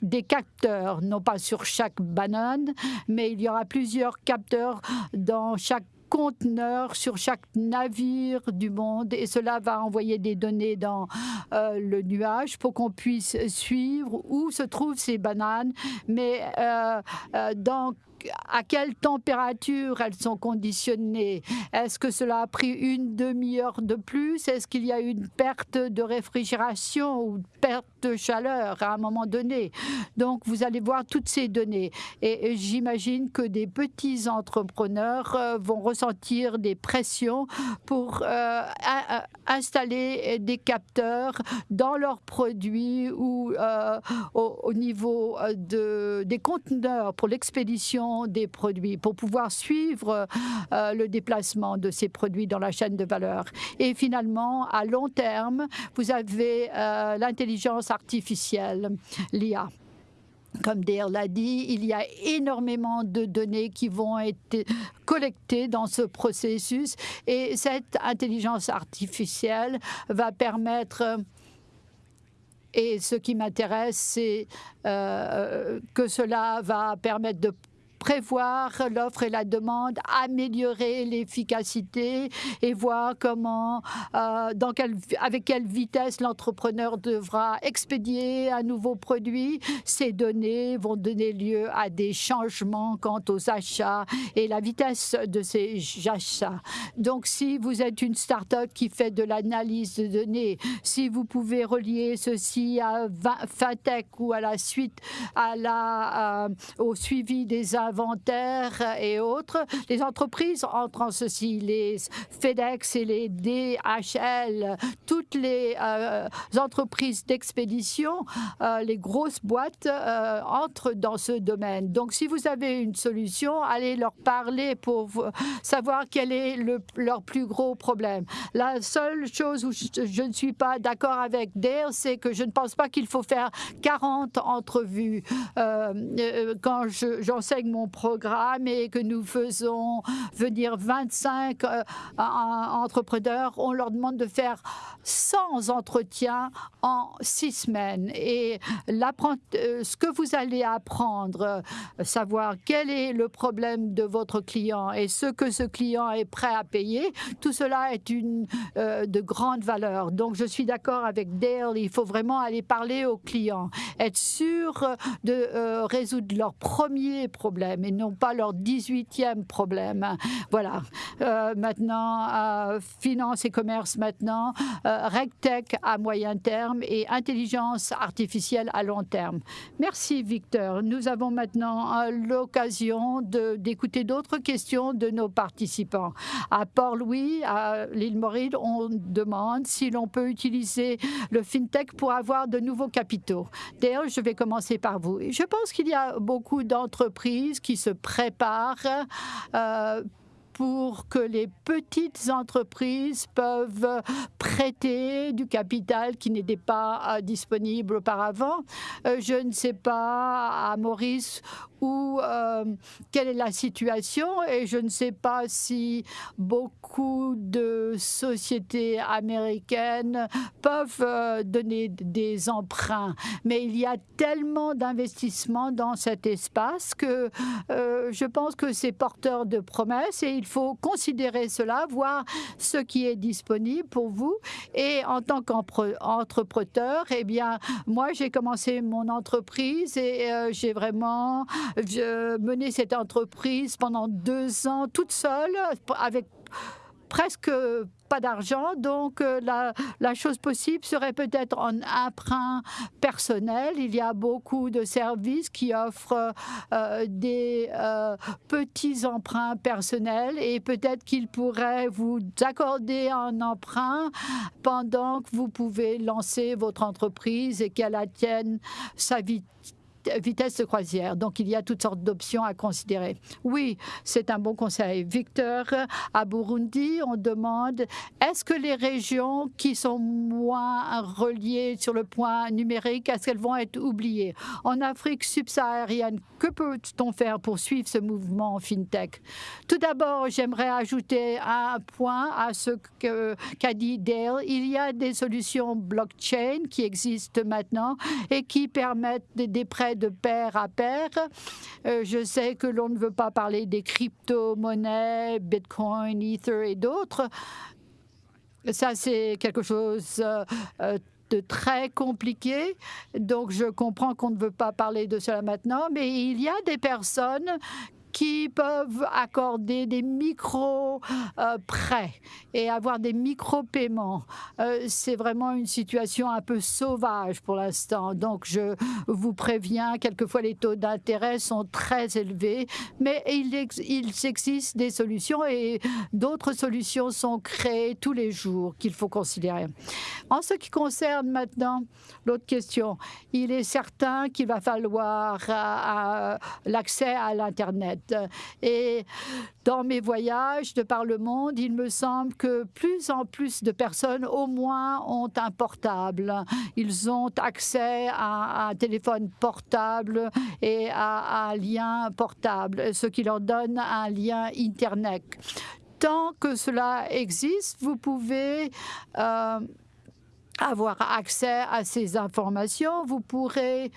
des capteurs, non pas sur chaque banane, mais il y aura plusieurs capteurs dans chaque conteneurs sur chaque navire du monde et cela va envoyer des données dans euh, le nuage pour qu'on puisse suivre où se trouvent ces bananes, mais euh, euh, à quelle température elles sont conditionnées? Est-ce que cela a pris une demi-heure de plus? Est-ce qu'il y a une perte de réfrigération ou perte de chaleur à un moment donné Donc vous allez voir toutes ces données. Et j'imagine que des petits entrepreneurs euh, vont ressentir des pressions pour euh, installer des capteurs dans leurs produits ou euh, au, niveau de, des conteneurs pour l'expédition des produits pour pouvoir suivre le déplacement de ces produits dans la chaîne de valeur. Et finalement, à long terme, vous avez euh, artificielle, l'IA. Comme Dale l'a dit, il y a énormément de données qui vont être collectées dans ce processus et cette intelligence artificielle va permettre et ce qui m'intéresse, c'est euh, que cela va permettre de prévoir l'offre et la demande, améliorer l'efficacité et voir comment, euh, dans quelle, avec quelle vitesse l'entrepreneur devra expédier un nouveau produit. Ces données vont donner lieu à des changements quant aux achats et la vitesse de ces achats. Donc, si vous êtes une start-up qui fait de l'analyse de données, si vous pouvez relier ceci à FinTech ou à la suite à la, euh, au suivi des inventaires et autres. Les entreprises entrent en ceci, les FedEx et les DHL, toutes les euh, entreprises d'expédition, euh, les grosses boîtes euh, entrent dans ce domaine. Donc, si vous avez une solution, allez leur parler pour savoir quel est le, leur plus gros problème. La seule chose où je, je ne suis pas d'accord avec Dale, c'est que je ne pense pas qu'il faut faire 40 entrevues. quand j'enseigne mon mon programme et que nous faisons venir 25 euh, entrepreneurs, on leur demande de faire 100 entretiens en six semaines. Et euh, ce que vous allez apprendre, savoir quel est le problème de votre client et ce que ce client est prêt à payer, tout cela est une, de grande valeur. Donc, je suis d'accord avec Dale, il faut vraiment aller parler aux clients, être sûr de euh, résoudre leur premier problème et non pas leur 18e problème. Voilà. Euh, maintenant, euh, finance et commerce maintenant, RegTech à moyen terme et intelligence artificielle à long terme. Merci Victor. Nous avons maintenant l'occasion d'écouter d'autres questions de nos participants. À Port-Louis, à l'île Maurice, on demande si l'on peut utiliser le FinTech pour avoir de nouveaux capitaux. D'ailleurs, je vais commencer par vous. Je pense qu'il y a beaucoup d'entreprises qui se préparent euh, pour que les petites entreprises peuvent prêter du capital qui n'était pas euh, disponible auparavant. Euh, je ne sais pas à Maurice où euh, quelle est la situation et je ne sais pas si beaucoup de sociétés américaines peuvent donner des emprunts. Mais il y a tellement d'investissements dans cet espace que je pense que c'est porteur de promesses et il faut considérer cela, voir ce qui est disponible pour vous. Et en tant qu'entrepreneur, eh bien, moi, j'ai commencé mon entreprise et euh, j'ai vraiment mené cette entreprise pendant deux ans toute seule avec presque pas d'argent, donc euh, la, la, chose possible serait peut-être un emprunt personnel. Il y a beaucoup de services qui offrent euh, des euh, petits emprunts personnels et peut-être qu'ils pourraient vous accorder un emprunt pendant que vous pouvez lancer votre entreprise et qu'elle atteigne sa vitesse vitesse de croisière. Donc, il y a toutes sortes d'options à considérer. Oui, c'est un bon conseil. Victor, à Burundi, on demande est-ce que les régions qui sont moins reliées sur le point numérique, est-ce qu'elles vont être oubliées? En Afrique subsaharienne, que peut-on faire pour suivre ce mouvement FinTech? Tout d'abord, j'aimerais ajouter un point à ce qu'a dit Dale. Il y a des solutions blockchain qui existent maintenant et qui permettent des prêts de pair à pair. Euh, je sais que l'on ne veut pas parler des crypto-monnaies, Bitcoin, Ether et d'autres. Ça, c'est quelque chose euh, de très compliqué. Donc, je comprends qu'on ne veut pas parler de cela maintenant, mais il y a des personnes qui peuvent accorder des micro-prêts et avoir des micro-paiements. Euh, c'est vraiment une situation un peu sauvage pour l'instant. Donc, je vous préviens, quelquefois les taux d'intérêt sont très élevés, mais il, il existe des solutions et d'autres solutions sont créées tous les jours qu'il faut considérer. En ce qui concerne maintenant l'autre question, il est certain qu'il va falloir euh, l'accès à l'Internet. Et dans mes voyages de par le monde, il me semble que plus en plus de personnes, au moins, ont un portable. Ils ont accès à un téléphone portable et à un lien portable, ce qui leur donne un lien Internet. Tant que cela existe, vous pouvez... Euh, avoir accès à ces informations, vous pourrez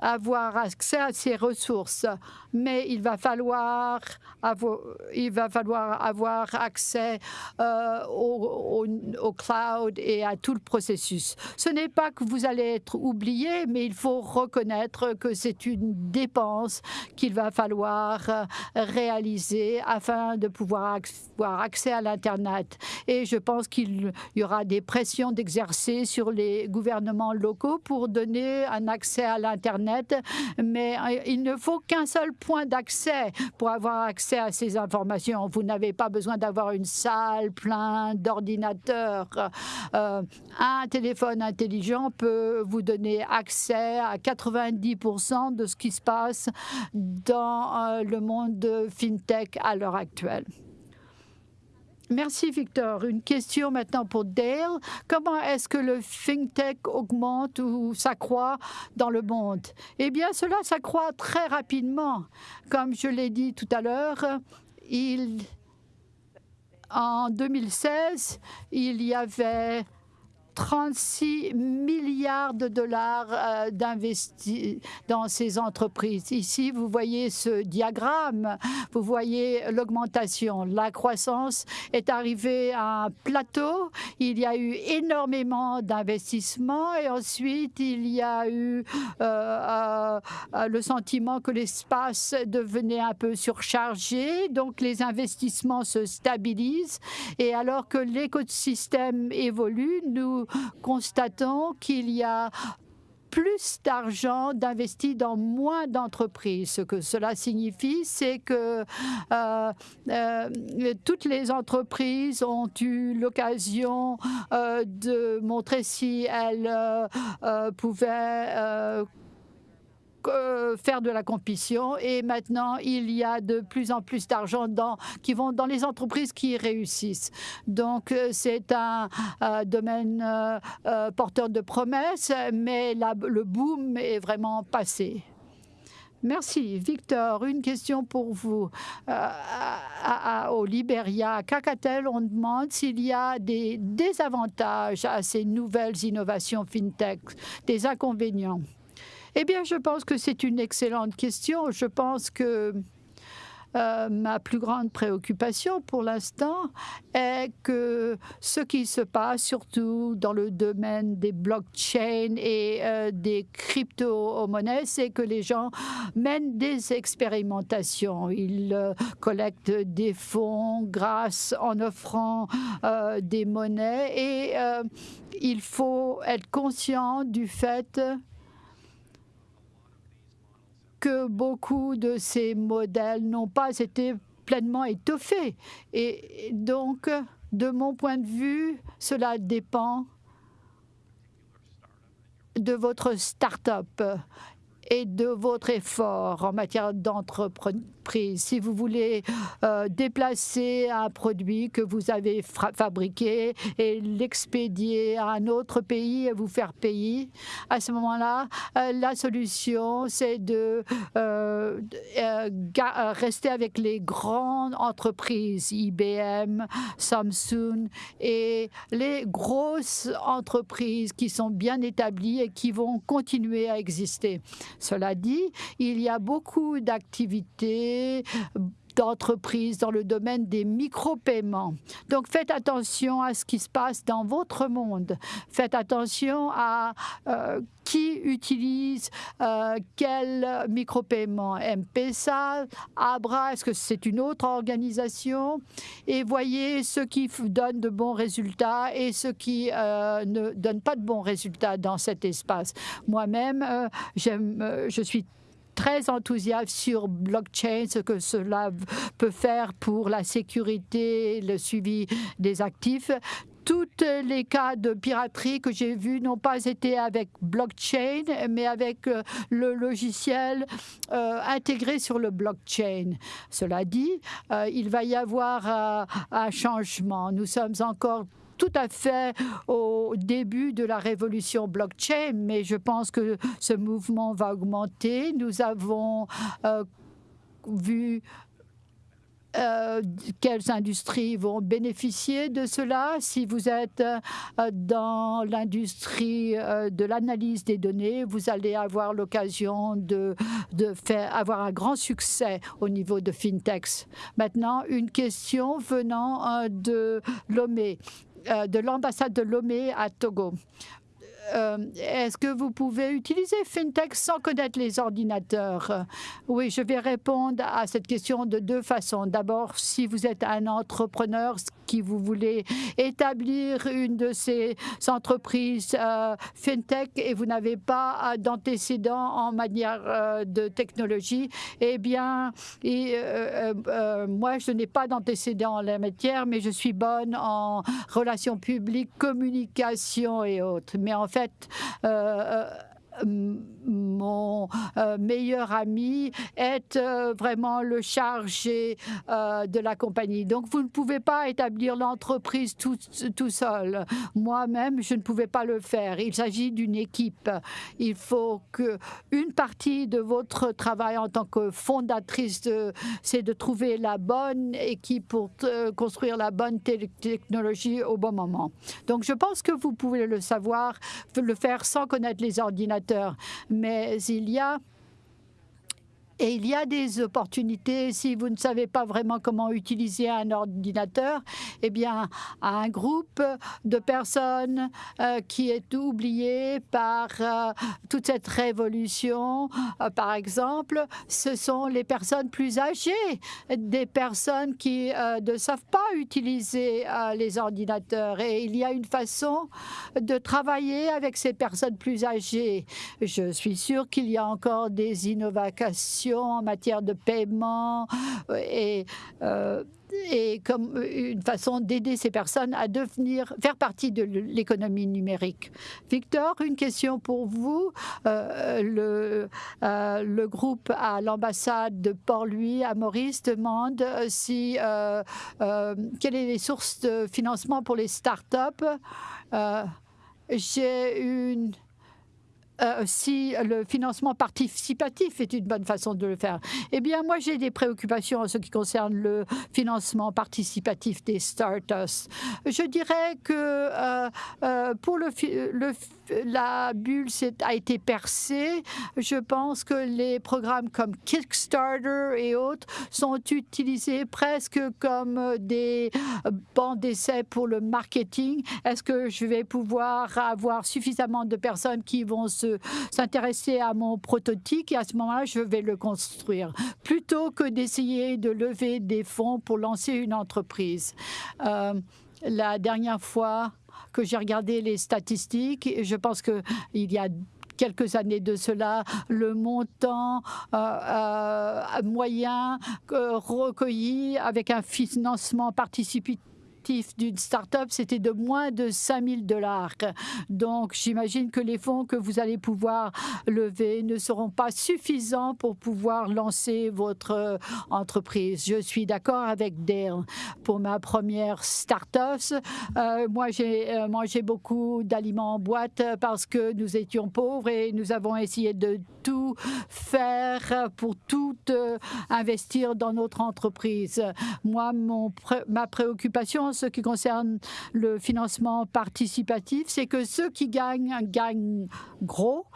avoir accès à ces ressources, mais il va falloir avoir, il va falloir avoir accès euh, au, au, cloud et à tout le processus. Ce n'est pas que vous allez être oublié, mais il faut reconnaître que c'est une dépense qu'il va falloir euh, réaliser afin de pouvoir avoir accès à l'Internet. Et je pense qu'il y aura des pressions d'exercer sur les gouvernements locaux pour donner un accès à l'Internet mais euh, il ne faut qu'un seul point d'accès pour avoir accès à ces informations. Vous n'avez pas besoin d'avoir une salle pleine d'ordinateurs. Euh, un téléphone intelligent peut vous donner accès à 90% de ce qui se passe dans euh, le monde de FinTech à l'heure actuelle. Merci Victor. Une question maintenant pour Dale. Comment est-ce que le FinTech augmente ou s'accroît dans le monde? Eh bien, cela s'accroît très rapidement. Comme je l'ai dit tout à l'heure, en 2016, il y avait 36 milliards de dollars euh, d'investis dans ces entreprises. Ici, vous voyez ce diagramme, vous voyez l'augmentation. La croissance est arrivée à un plateau. Il y a eu énormément d'investissements et ensuite, il y a eu euh, euh, le sentiment que l'espace devenait un peu surchargé. Donc, les investissements se stabilisent et alors que l'écosystème évolue, nous constatons qu'il y a plus d'argent d'investi dans moins d'entreprises. Ce que cela signifie, c'est que euh, euh, toutes les entreprises ont eu l'occasion euh, de montrer si elles pouvaient faire de la compétition et maintenant il y a de plus en plus d'argent qui vont dans les entreprises qui réussissent. Donc euh, c'est un domaine euh, porteur de promesses, mais le boom est vraiment passé. Merci. Victor, une question pour vous. Euh, au Liberia, à Cacatel, on demande s'il y a des désavantages à ces nouvelles innovations FinTech, des inconvénients. Eh bien, je pense que c'est une excellente question. Je pense que euh, ma plus grande préoccupation pour l'instant est que ce qui se passe, surtout dans le domaine des blockchains et euh, des crypto-monnaies, c'est que les gens mènent des expérimentations. Ils euh, collectent des fonds grâce en offrant des monnaies et il faut être conscient du fait que beaucoup de ces modèles n'ont pas été pleinement étoffés. Et donc, de mon point de vue, cela dépend de votre start-up et de votre effort en matière si vous voulez euh, déplacer un produit que vous avez fabriqué et l'expédier à un autre pays et vous faire payer, à ce moment-là, euh, la solution, c'est de euh, rester avec les grandes entreprises, IBM, Samsung et les grosses entreprises qui sont bien établies et qui vont continuer à exister. Cela dit, il y a beaucoup d'activités d'entreprises dans le domaine des micro-paiements. Donc faites attention à ce qui se passe dans votre monde. Faites attention à euh, qui utilise euh, quel micro-paiement. M-Pesa, Abra, est-ce que c'est une autre organisation? Et voyez ce qui donne de bons résultats et ce qui euh, ne donne pas de bons résultats dans cet espace. Moi-même, je suis très enthousiaste sur blockchain, ce que cela peut faire pour la sécurité, le suivi des actifs tous les cas de piraterie que j'ai vus n'ont pas été avec blockchain, mais avec euh, le logiciel euh, intégré sur le blockchain. Cela dit, euh, il va y avoir un changement. Nous sommes encore tout à fait au début de la révolution blockchain, mais je pense que ce mouvement va augmenter. Nous avons euh, vu euh, quelles industries vont bénéficier de cela. Si vous êtes euh, dans l'industrie de l'analyse des données, vous allez avoir l'occasion de, faire avoir un grand succès au niveau de fintechs. Maintenant, une question venant de Lomé. Euh, de l'ambassade de Lomé à Togo. Euh, est-ce que vous pouvez utiliser FinTech sans connaître les ordinateurs? Oui, je vais répondre à cette question de deux façons. D'abord, si vous êtes un entrepreneur qui vous voulez établir une de ces entreprises euh, FinTech et vous n'avez pas d'antécédents en matière euh, de technologie, eh bien, moi, je n'ai pas d'antécédents en la matière, mais je suis bonne en relations publiques, communication et autres. Mais en fait, euh, mon meilleur ami est vraiment le chargé de la compagnie. Donc, vous ne pouvez pas établir l'entreprise tout, tout seul. Moi-même, je ne pouvais pas le faire. Il s'agit d'une équipe. Il faut que une partie de votre travail en tant que fondatrice, c'est de trouver la bonne équipe pour construire la bonne technologie au bon moment. Donc, je pense que vous pouvez le savoir, le faire sans connaître les ordinateurs. Mais il y a et il y a des opportunités. Si vous ne savez pas vraiment comment utiliser un ordinateur, eh bien, un groupe de personnes euh, qui est oublié par euh, toute cette révolution, euh, par exemple, ce sont les personnes plus âgées, des personnes qui ne savent pas utiliser les ordinateurs. Et il y a une façon de travailler avec ces personnes plus âgées. Je suis sûre qu'il y a encore des innovations en matière de paiement euh, et euh, et comme une façon d'aider ces personnes à devenir, faire partie de l'économie numérique. Victor, une question pour vous. Euh, le, groupe à l'ambassade de Port-Louis à Maurice demande si euh, quelles sont les sources de financement pour les startups. J'ai une euh, si le financement participatif est une bonne façon de le faire. Eh bien, moi, j'ai des préoccupations en ce qui concerne le financement participatif des startups. Je dirais que euh, euh, pour le, le la bulle a été percée. Je pense que les programmes comme Kickstarter et autres sont utilisés presque comme des bancs d'essai pour le marketing. Est-ce que je vais pouvoir avoir suffisamment de personnes qui vont s'intéresser à mon prototype? Et à ce moment-là, je vais le construire plutôt que d'essayer de lever des fonds pour lancer une entreprise. Euh, la dernière fois, que j'ai regardé les statistiques. Et je pense qu'il y a quelques années de cela, le montant euh, euh, moyen recueilli avec un financement participatif d'une start-up, c'était de moins de 5 000 dollars. Donc, j'imagine que les fonds que vous allez pouvoir lever ne seront pas suffisants pour pouvoir lancer votre euh, entreprise. Je suis d'accord avec Dale. Pour ma première start-up, euh, moi, j'ai euh, mangé beaucoup d'aliments en boîte parce que nous étions pauvres et nous avons essayé de tout faire pour tout investir dans notre entreprise. Moi, ma préoccupation, ce qui concerne le financement participatif, c'est que ceux qui gagnent gagnent gros,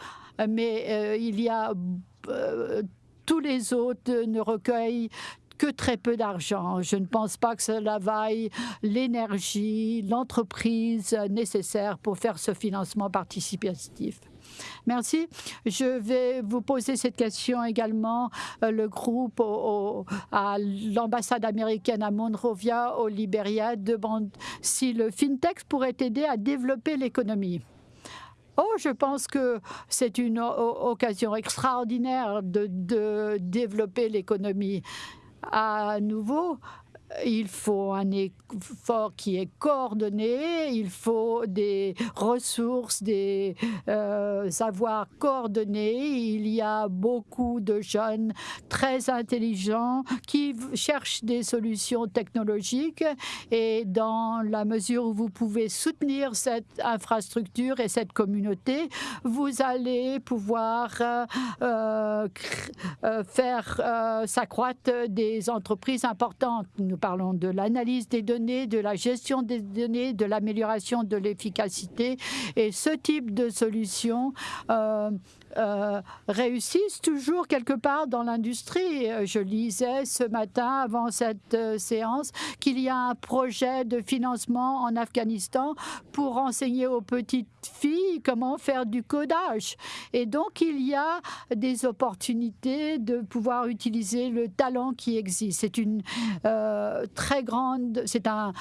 mais euh, il y a euh, tous les autres ne recueillent que très peu d'argent. Je ne pense pas que cela vaille l'énergie, l'entreprise nécessaire pour faire ce financement participatif. Merci. Je vais vous poser cette question également. Euh, le groupe à l'ambassade américaine à Monrovia, au Libéria, demande si le FinTech pourrait aider à développer l'économie. Oh, je pense que c'est une occasion extraordinaire de, de développer l'économie. À nouveau, il faut un effort qui est coordonné, il faut des ressources, des euh, savoirs coordonnés. Il y a beaucoup de jeunes très intelligents qui cherchent des solutions technologiques et dans la mesure où vous pouvez soutenir cette infrastructure et cette communauté, vous allez pouvoir euh, euh, faire s'accroître des entreprises importantes. Parlons de l'analyse des données, de la gestion des données, de l'amélioration de l'efficacité. Et ce type de solution euh, euh, réussissent toujours quelque part dans l'industrie. Je lisais ce matin, avant cette euh, séance, qu'il y a un projet de financement en Afghanistan pour enseigner aux petites filles comment faire du codage. Et donc, il y a des opportunités de pouvoir utiliser le talent qui existe. C'est une euh, très grande, c'est un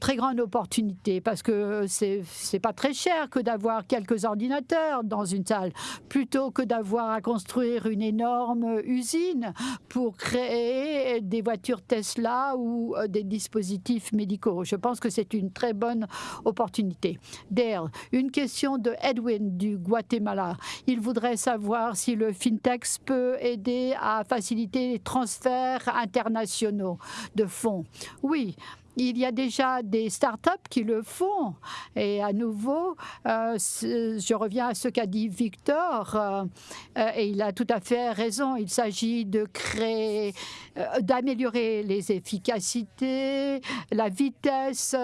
très grande opportunité parce que c'est pas très cher que d'avoir quelques ordinateurs dans une salle plutôt que d'avoir à construire une énorme usine pour créer des voitures Tesla ou euh, des dispositifs médicaux. Je pense que c'est une très bonne opportunité. Dale, une question de Edwin du Guatemala. Il voudrait savoir si le FinTech peut aider à faciliter les transferts internationaux de fonds. Oui, il y a déjà des startups qui le font. Et à nouveau, euh, je reviens à ce qu'a dit Victor, euh, euh, et il a tout à fait raison. Il s'agit de créer, d'améliorer les efficacités, la vitesse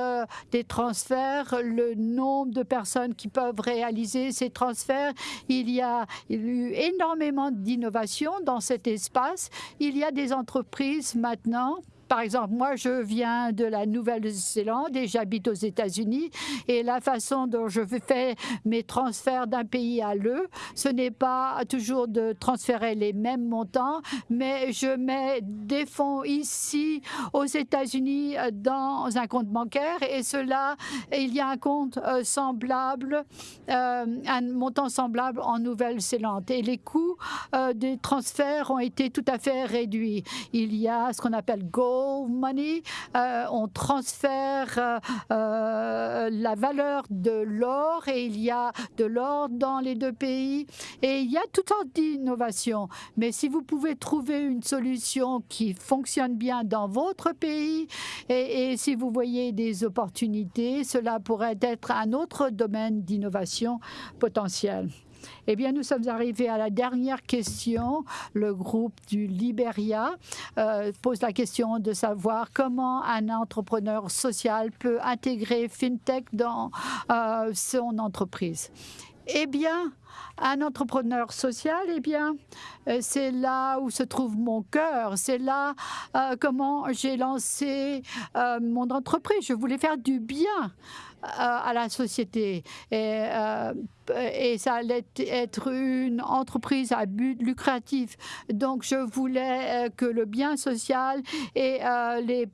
des transferts, le nombre de personnes qui peuvent réaliser ces transferts. Il y a, eu énormément d'innovation dans cet espace. Il y a des entreprises maintenant par exemple, moi, je viens de la Nouvelle-Zélande et j'habite aux États-Unis. Et la façon dont je fais mes transferts d'un pays à l'autre, ce n'est pas toujours de transférer les mêmes montants, mais je mets des fonds ici aux États-Unis dans un compte bancaire et cela, il y a un compte euh, semblable, euh, un montant semblable en Nouvelle-Zélande. Et les coûts euh, des transferts ont été tout à fait réduits. Il y a ce qu'on appelle Euh, on transfère euh, euh, la valeur de l'or et il y a de l'or dans les deux pays et il y a toutes sortes d'innovations. Mais si vous pouvez trouver une solution qui fonctionne bien dans votre pays et, et si vous voyez des opportunités, cela pourrait être un autre domaine d'innovation potentiel. Eh bien, nous sommes arrivés à la dernière question. Le groupe du Liberia euh, pose la question de savoir comment un entrepreneur social peut intégrer FinTech dans euh, son entreprise. Eh bien, un entrepreneur social, eh bien, euh, c'est là où se trouve mon cœur. C'est là comment j'ai lancé mon entreprise. Je voulais faire du bien à la société. Et ça allait être une entreprise à but lucratif. Donc, je voulais euh, que le bien social et euh, les,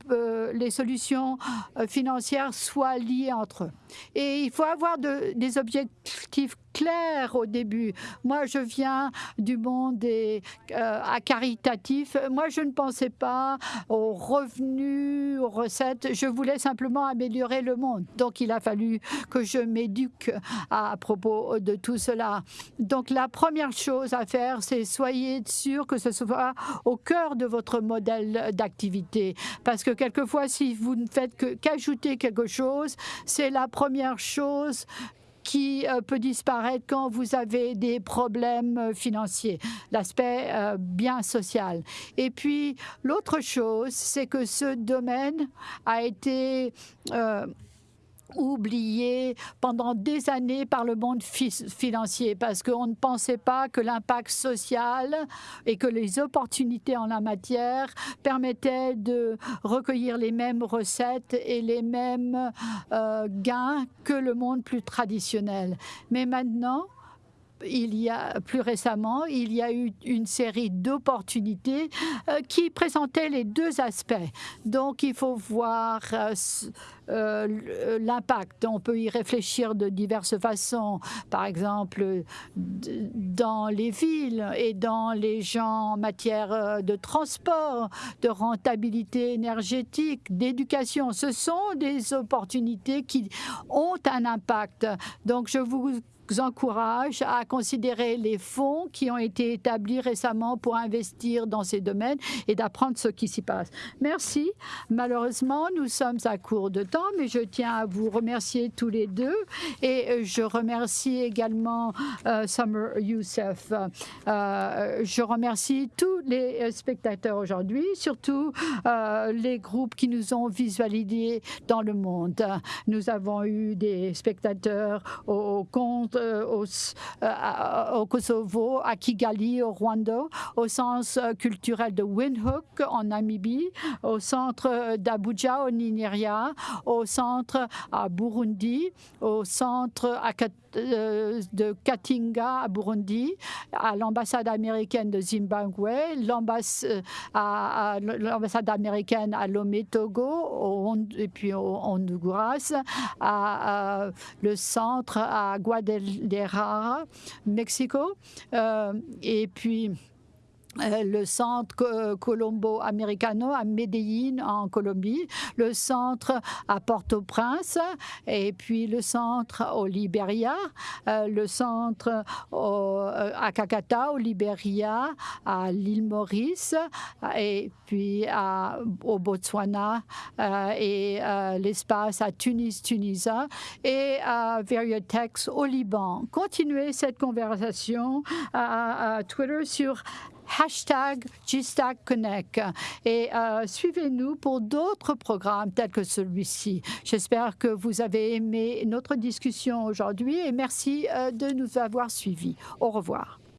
les solutions financières soient liés entre eux. Et il faut avoir de, des objectifs clairs au début. Moi, je viens du monde à caritatif. Moi, je ne pensais pas aux revenus, aux recettes. Je voulais simplement améliorer le monde. Donc, il a fallu que je m'éduque à propos de tout cela. Donc la première chose à faire, c'est soyez sûr que ce soit au cœur de votre modèle d'activité. Parce que quelquefois, si vous ne faites qu'ajouter quelque chose, c'est la première chose qui euh, peut disparaître quand vous avez des problèmes euh, financiers, l'aspect euh, bien social. Et puis, l'autre chose, c'est que ce domaine a été oublié pendant des années par le monde financier parce qu'on ne pensait pas que l'impact social et que les opportunités en la matière permettaient de recueillir les mêmes recettes et les mêmes euh, gains que le monde plus traditionnel. Mais maintenant, il y a plus récemment, il y a eu une série d'opportunités euh, qui présentaient les deux aspects. Donc, il faut voir euh, euh, l'impact. On peut y réfléchir de diverses façons. Par exemple, dans les villes et dans les gens en matière de transport, de rentabilité énergétique, d'éducation. Ce sont des opportunités qui ont un impact. Donc, je vous encourage à considérer les fonds qui ont été établis récemment pour investir dans ces domaines et d'apprendre ce qui s'y passe. Merci. Malheureusement, nous sommes à court de temps, mais je tiens à vous remercier tous les deux et euh, je remercie également euh, Summer Youssef. Euh, je remercie tous les spectateurs aujourd'hui, surtout les groupes qui nous ont visualisés dans le monde. Nous avons eu des spectateurs au compte au, euh, au, Kosovo, à Kigali, au Rwanda, au centre euh, culturel de Windhoek en Namibie, au centre d'Abuja au Nigeria, au centre à Burundi, au centre à de Katinga à Burundi, à l'ambassade américaine de Zimbabwe, l'ambassade américaine à Lomé, Togo, et puis au Honduras, à, le centre à Guadalajara, Mexico, et puis euh, le centre euh, Colombo Americano à Medellín en Colombie, le centre à Port-au-Prince. Et puis le centre au Libéria, euh, le centre à Kakata au Libéria, à l'île Maurice. Et puis au Botswana et l'espace à Tunis, Tunisia. Et à Veriotex au Liban. Continuez cette conversation à Twitter sur hashtag Connect et euh, suivez-nous pour d'autres programmes tels que celui-ci. J'espère que vous avez aimé notre discussion aujourd'hui et merci euh, de nous avoir suivis. Au revoir.